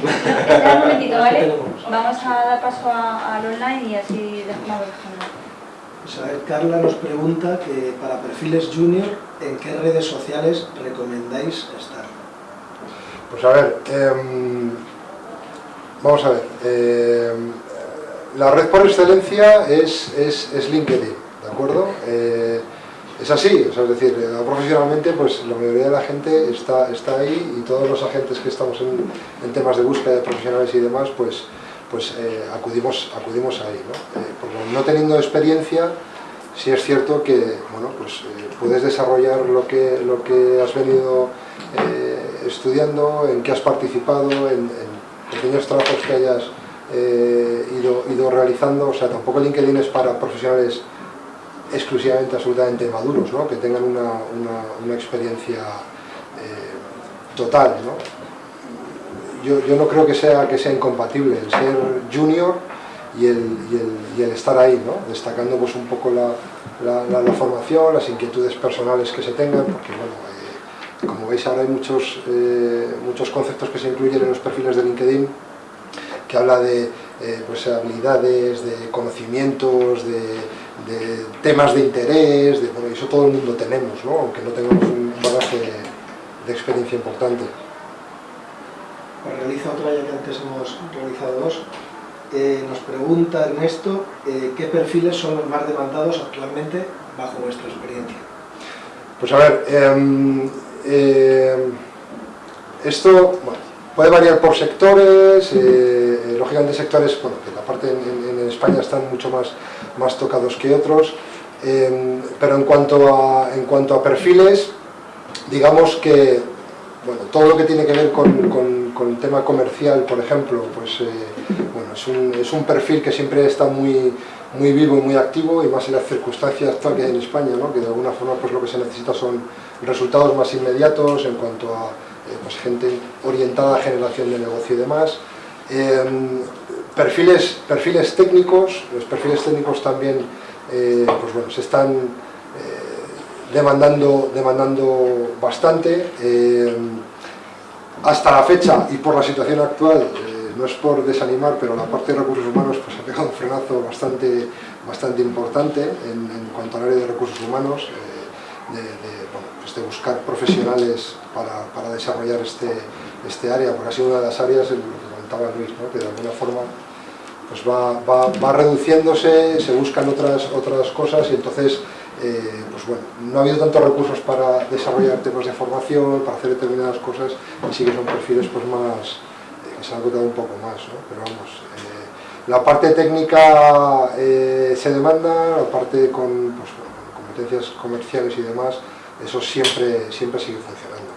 <laughs> Espera un momentito, ¿vale? Vamos a dar paso al online y así dejamos pues a ver, Carla nos pregunta que para perfiles junior, ¿en qué redes sociales recomendáis estar? Pues a ver, em, vamos a ver, em, la red por excelencia es, es, LinkedIn, ¿de acuerdo? Eh, es así, es decir, profesionalmente pues la mayoría de la gente está, está ahí y todos los agentes que estamos en, en temas de búsqueda de profesionales y demás, pues pues eh, acudimos, acudimos ahí. ¿no? Eh, porque no teniendo experiencia, sí es cierto que bueno, pues, eh, puedes desarrollar lo que, lo que has venido estudiando, en que has participado, en, pequeños trabajos que hayas ido, ido, realizando. O sea, tampoco LinkedIn es para profesionales exclusivamente, absolutamente maduros, ¿no? que tengan una, una, experiencia total. ¿no? yo, yo, no creo que sea, que sea incompatible el ser junior y el, el, estar ahí, ¿no? destacando pues, un poco la, la, la, formación, las inquietudes personales que se tengan, porque bueno, eh, como veis ahora hay muchos, eh, muchos conceptos que se incluyen en los perfiles de LinkedIn que habla de eh, pues, habilidades, de conocimientos, de, de, temas de interés, de, bueno, eso todo el mundo tenemos, ¿no? aunque no tengamos un bagaje de experiencia importante. Pues realiza otra ya que antes hemos realizado dos. Eh, nos pregunta Ernesto, eh, ¿qué perfiles son los más demandados actualmente bajo vuestra experiencia? Pues a ver, em, eh, esto puede variar por sectores, eh, lógicamente sectores bueno, que aparte en, en, España están mucho más, más tocados que otros, em, pero en cuanto, a, en cuanto a perfiles, digamos que bueno, todo lo que tiene que ver con, con, el tema comercial, por ejemplo, pues eh, bueno, es un, es un perfil que siempre está muy, muy vivo y muy activo y más en las circunstancias actual que hay en España, ¿no? que de alguna forma pues lo que se necesita son resultados más inmediatos en cuanto a eh, pues, gente orientada a generación de negocio y demás. Em, perfiles, perfiles técnicos, los perfiles técnicos también eh, pues bueno, se están eh, demandando, demandando bastante. Em, hasta la fecha y por la situación actual no es por desanimar, pero la parte de recursos humanos pues, ha pegado un frenazo bastante, bastante importante en, cuanto al área de recursos humanos, eh, de, buscar profesionales para, para, desarrollar este, este área, porque ha sido una de las áreas, lo que comentaba Luis, ¿no? que de alguna forma pues va, va, va, reduciéndose, se buscan otras, otras cosas y entonces eh, pues bueno, no ha habido tantos recursos para desarrollar temas de formación, para hacer determinadas cosas y sí que son perfiles pues más se ha agotado un poco más, ¿no? pero vamos, eh, la parte técnica eh, se demanda, la parte con pues, competencias comerciales y demás, eso siempre, siempre sigue funcionando.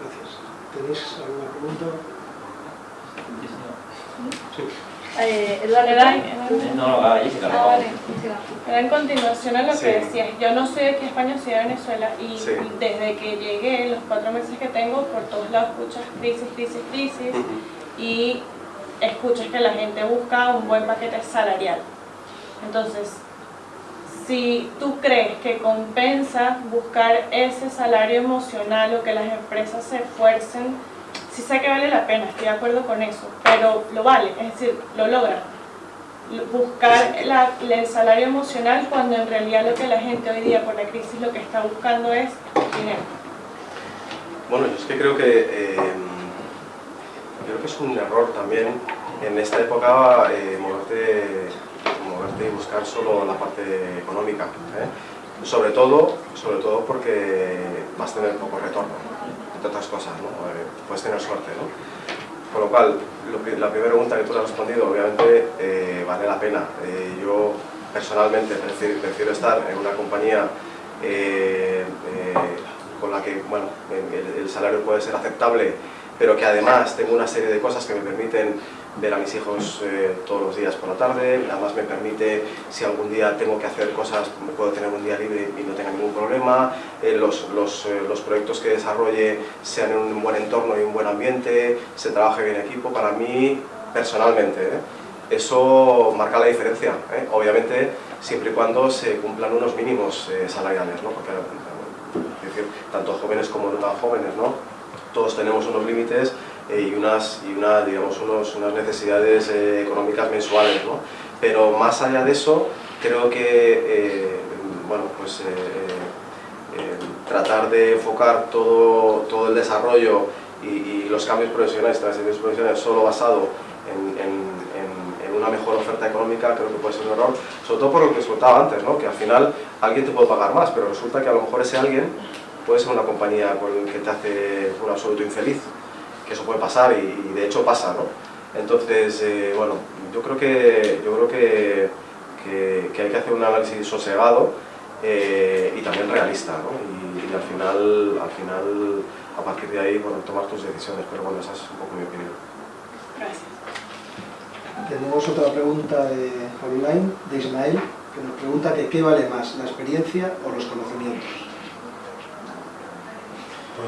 Gracias. ¿Tenéis alguna pregunta? Sí. Eh, no, no, ah, Jessica, ah, vale. Era en continuación a lo que decías, yo no soy de aquí España, soy de Venezuela y desde que llegué, los cuatro meses que tengo, por todos lados escuchas crisis, crisis, crisis y escuchas que la gente busca un buen paquete salarial. Entonces, si tú crees que compensa buscar ese salario emocional o que las empresas se esfuercen sí sé que vale la pena, estoy de acuerdo con eso, pero lo vale, es decir, lo logra. Buscar el salario emocional cuando en realidad lo que la gente hoy día por la crisis lo que está buscando es dinero. Bueno, yo es que creo que, eh, creo que es un error también en esta época eh, moverte, moverte y buscar solo la parte económica. ¿eh? Sobre, todo, sobre todo porque vas a tener poco retorno entre otras cosas, ¿no? Eh, puedes tener suerte, ¿no? Con lo cual, la primera pregunta que tú has respondido, obviamente, eh, vale la pena. Eh, yo, personalmente, prefiero, estar en una compañía con la que, bueno, el salario puede ser aceptable, pero que además tengo una serie de cosas que me permiten ver a mis hijos eh, todos los días por la tarde, además me permite, si algún día tengo que hacer cosas, puedo tener un día libre y no tenga ningún problema, eh, los, los, eh, los, proyectos que desarrolle sean en un buen entorno y un buen ambiente, se trabaje bien equipo, para mí, personalmente, eso marca la diferencia, obviamente siempre y cuando se cumplan unos mínimos salariales, ¿no? porque es decir, tanto jóvenes como no tan jóvenes, ¿no? todos tenemos unos límites eh, y, unas, y una, digamos, unos, unas necesidades eh, económicas mensuales. ¿no? Pero más allá de eso, creo que eh, bueno, pues, tratar de enfocar todo, todo el desarrollo y, los cambios profesionales, transiciones profesionales solo basado en, en, una mejor oferta económica creo que puede ser un error, sobre todo por lo que os contaba antes, ¿no? que al final alguien te puede pagar más, pero resulta que a lo mejor ese alguien puede ser una compañía que te hace un absoluto infeliz que eso puede pasar y, de hecho pasa, ¿no? Entonces, eh, bueno, yo creo que, yo creo que, que, hay que hacer un análisis sosegado eh, y también realista, ¿no? Y, al final, al final, a partir de ahí, bueno, tomar tus decisiones, pero bueno, esa es un poco mi opinión. Gracias. Tenemos otra pregunta de online, de Ismael, que nos pregunta que qué vale más, la experiencia o los conocimientos.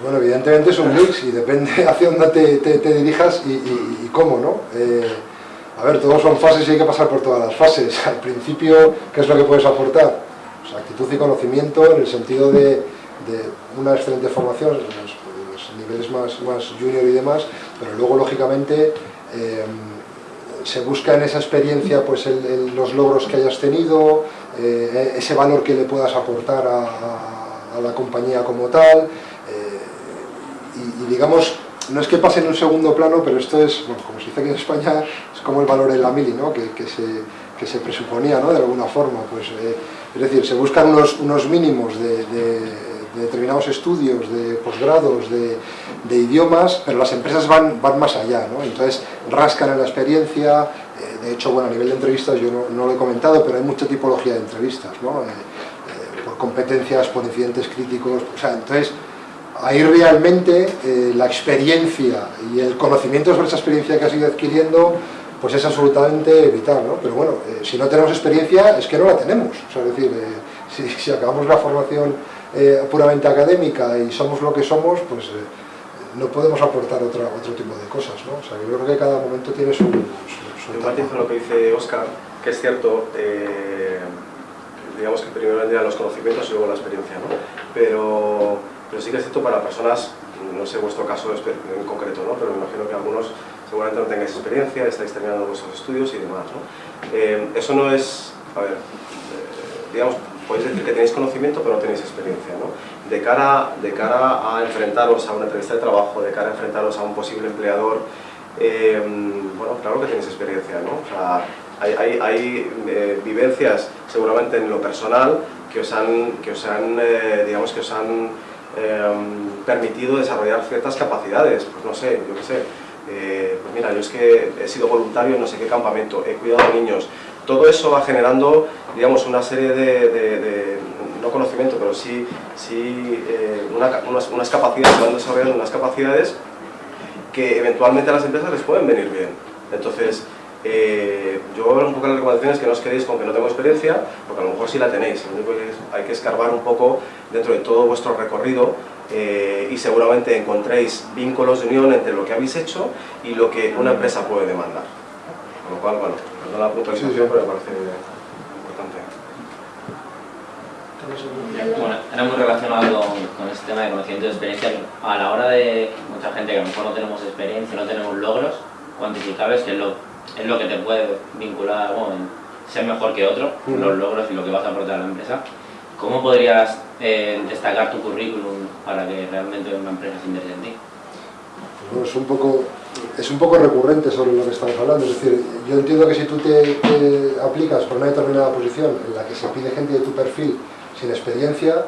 Bueno, evidentemente es un mix y depende <laughs> hacia dónde te, dirijas y, cómo, ¿no? Eh, a ver, todos son fases y hay que pasar por todas las fases. <laughs> Al principio, ¿qué es lo que puedes aportar? Pues actitud y conocimiento en el sentido de, una excelente formación, los, niveles más, junior y demás, pero luego, lógicamente, eh, se busca en esa experiencia pues los logros que hayas tenido, eh, ese valor que le puedas aportar a la compañía como tal, digamos, no es que pase en un segundo plano, pero esto es, bueno, como se dice aquí en España, es como el valor en la mili, ¿no? que, que, se, que se presuponía, ¿no? de alguna forma. Pues, eh, Es decir, se buscan unos, unos mínimos de, determinados estudios, de posgrados, de, idiomas, pero las empresas van, van más allá, ¿no? Entonces rascan en la experiencia, eh, de hecho, bueno, a nivel de entrevistas yo no, lo he comentado, pero hay mucha tipología de entrevistas, ¿no? Eh, por competencias, por incidentes críticos, o sea, entonces ahí realmente la experiencia y el conocimiento sobre esa experiencia que has ido adquiriendo pues es absolutamente vital, ¿no? Pero bueno, eh, si no tenemos experiencia es que no la tenemos, o sea, es decir, eh, <laughs> si, acabamos la formación eh, puramente académica y somos lo que somos, pues no podemos aportar otra, otro tipo de cosas, ¿no? O sea, yo creo que cada momento tiene su... su, su lo que dice Oscar, que es cierto, digamos que primero vendrían los conocimientos y luego la experiencia, ¿no? Pero, pero sí que es cierto para personas, no sé vuestro caso en concreto, ¿no? Pero me imagino que algunos seguramente no tengáis experiencia, estáis terminando vuestros estudios y demás. ¿no? Eh, eso no es, a ver, eh, digamos, podéis decir que tenéis conocimiento pero no tenéis experiencia. ¿no? De, cara, de cara a enfrentaros a una entrevista de trabajo, de cara a enfrentaros a un posible empleador, eh, bueno, claro que tenéis experiencia, ¿no? O sea, hay, hay, hay vivencias seguramente en lo personal que os han, que os han digamos, que os han permitido desarrollar ciertas capacidades, pues no sé, yo qué sé, eh, pues mira, yo es que he sido voluntario en no sé qué campamento, he cuidado niños. Todo eso va generando, digamos, una serie de, no conocimiento, pero sí, sí eh, unas, capacidades, van desarrollando unas capacidades que eventualmente a las empresas les pueden venir bien. Entonces, eh, yo un poco las recomendaciones que no os quedéis con que no tengo experiencia, porque a lo mejor sí la tenéis, lo único que hay que escarbar un poco dentro de todo vuestro recorrido eh, y seguramente encontréis vínculos de unión entre lo que habéis hecho y lo que una empresa puede demandar. Con lo cual, bueno, no la puntualización, sí, sí. pero me parece importante. Bueno, era muy relacionado con, este tema de conocimiento de experiencia. A la hora de mucha gente que a lo mejor no tenemos experiencia, no tenemos logros cuantificables, que es lo, es lo que te puede vincular, bueno, ser mejor que otro, los logros y lo que vas a aportar a la empresa. ¿Cómo podrías eh, destacar tu currículum para que realmente una empresa se interese en ti? es, un poco, es un poco recurrente sobre lo que estamos hablando, es decir, yo entiendo que si tú te, aplicas por una determinada posición en la que se pide gente de tu perfil sin experiencia,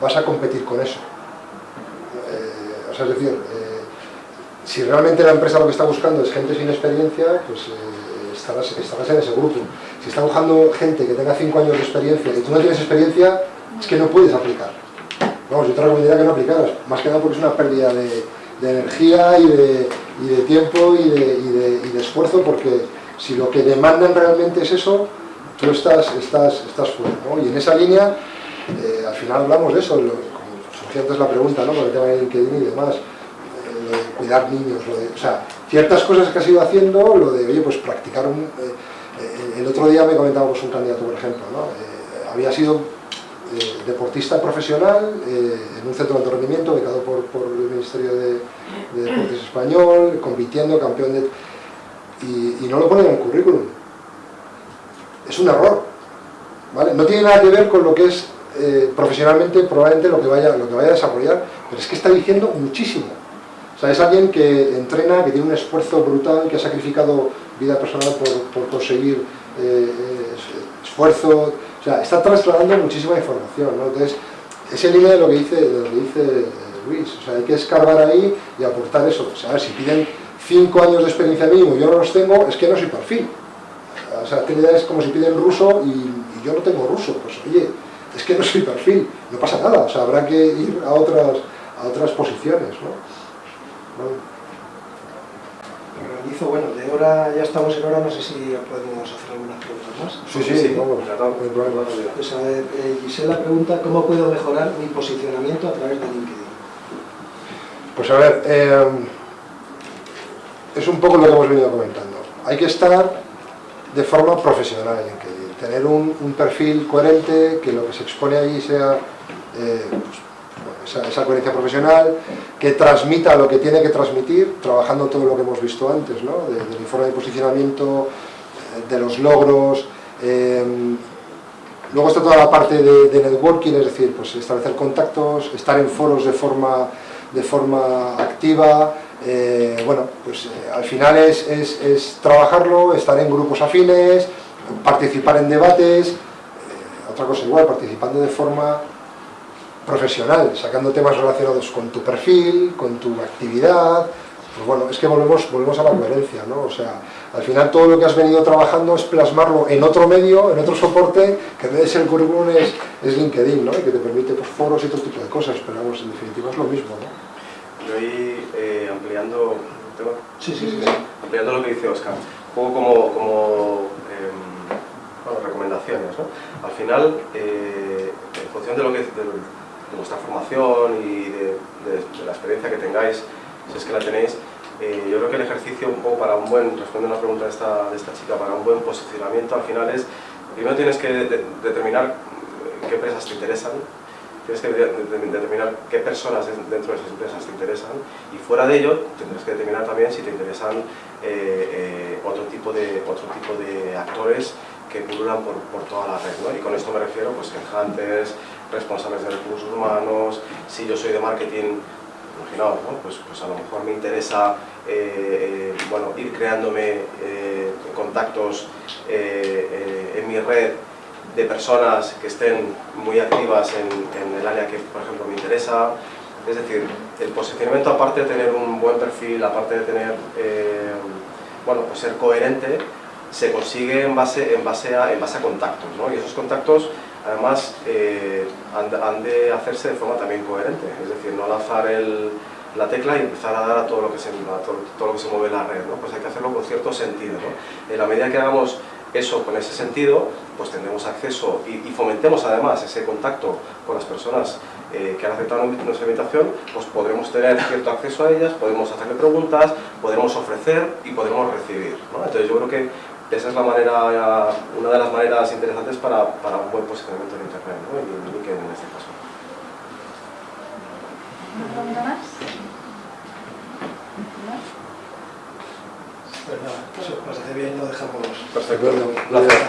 vas a competir con eso. Eh, o sea, es decir, eh, si realmente la empresa lo que está buscando es gente sin experiencia, pues estarás, estarás en ese grupo si está buscando gente que tenga 5 años de experiencia y tú no tienes experiencia, es que no puedes aplicar. Vamos, yo te recomendaría que no aplicaras, más que nada porque es una pérdida de, energía y de, tiempo y de, esfuerzo, porque si lo que demandan realmente es eso, tú estás, fuera. Y en esa línea, eh, al final hablamos de eso, como surgió antes la pregunta, ¿no? con el tema de LinkedIn y demás, eh, lo de cuidar niños, lo de, o sea, ciertas cosas que has ido haciendo, lo de, oye, pues practicar un... Eh, eh, el otro día me comentábamos un candidato, por ejemplo, eh, había sido eh, deportista profesional en un centro de alto rendimiento becado por, el Ministerio de, Deportes <clears throat> Español, compitiendo, campeón de... Y, no lo pone en el currículum. Es un error. ¿vale? No tiene nada que ver con lo que es profesionalmente probablemente lo que, vaya, lo que vaya a desarrollar, pero es que está diciendo muchísimo. Es alguien que entrena, que tiene un esfuerzo brutal, que ha sacrificado vida personal por, conseguir eh, esfuerzo, o sea, está trasladando muchísima información, ¿no? Entonces, es en línea de lo que dice, lo que dice eh, Luis, o sea, hay que escarbar ahí y aportar eso, o sea, si piden cinco años de experiencia mínimo y yo no los tengo, es que no soy perfil. O sea, es como si piden ruso y, yo no tengo ruso, pues oye, es que no soy perfil, no pasa nada, o sea, habrá que ir a otras, a otras posiciones, ¿no? Bueno, de hora ya estamos en hora, no sé si podemos hacer algunas preguntas más. Sí, sí, sí vamos, pues a ver, eh, Gisela pregunta, ¿cómo puedo mejorar mi posicionamiento a través de LinkedIn? Pues a ver, eh, es un poco lo que hemos venido comentando. Hay que estar de forma profesional en LinkedIn, tener un, perfil coherente, que lo que se expone ahí sea eh, pues, esa, coherencia profesional, que transmita lo que tiene que transmitir, trabajando todo lo que hemos visto antes, ¿no? del informe de posicionamiento, eh, de los logros, em, luego está toda la parte de, networking, es decir, pues establecer contactos, estar en foros de forma, de forma activa, eh, bueno, pues eh, al final es, es, trabajarlo, estar en grupos afines, participar en debates, otra cosa igual, participando de forma profesional, sacando temas relacionados con tu perfil, con tu actividad, pues bueno, es que volvemos, volvemos a la coherencia, ¿no? O sea, al final todo lo que has venido trabajando es plasmarlo en otro medio, en otro soporte, que en vez de ser el currículum es, es LinkedIn, ¿no? Y que te permite pues, foros y otro tipo de cosas, pero vamos, en definitiva es lo mismo, ¿no? Yo ahí, eh, ampliando, ¿tengo? Sí, sí, sí. ampliando lo que dice Oscar, un poco como, como em, bueno, recomendaciones, ¿no? Al final, eh, en función de, lo que, de, de vuestra formación y de, de la experiencia que tengáis, si es que la tenéis, eh, yo creo que el ejercicio un poco para un buen, respondiendo a una pregunta de esta, de esta chica, para un buen posicionamiento al final es, primero tienes que de, determinar qué empresas te interesan, tienes que de, determinar qué personas dentro de esas empresas te interesan y fuera de ello tendrás que determinar también si te interesan eh, eh, otro, tipo de, otro tipo de actores que pululan por, por toda la red. ¿no? Y con esto me refiero pues, hunters, responsables de recursos humanos, si yo soy de marketing, imaginaos, ¿no? pues, pues a lo mejor me interesa eh, eh, bueno, ir creándome eh, contactos en mi red de personas que estén muy activas en, en, el área que, por ejemplo, me interesa. Es decir, el posicionamiento, aparte de tener un buen perfil, aparte de tener, bueno, pues ser coherente, se consigue en base, en base, a, en base a contactos, ¿no? Y esos contactos además eh, han, de hacerse de forma también coherente, es decir, no lanzar el, la tecla y empezar a dar a todo lo que se, todo, todo, lo que se mueve en la red, ¿no? pues hay que hacerlo con cierto sentido. ¿no? En la medida que hagamos eso con ese sentido, pues tendremos acceso y, y fomentemos además ese contacto con las personas eh, que han aceptado nuestra invitación, pues podremos tener cierto acceso a ellas, podemos hacerle preguntas, podremos ofrecer y podremos recibir. ¿no? Entonces yo creo que esa es la manera, una de las maneras interesantes para, para un buen posicionamiento en Internet, ¿no? y en LinkedIn en este caso. ¿Una pregunta más? Pues nada, si os parece bien lo dejamos. Perfecto. Gracias.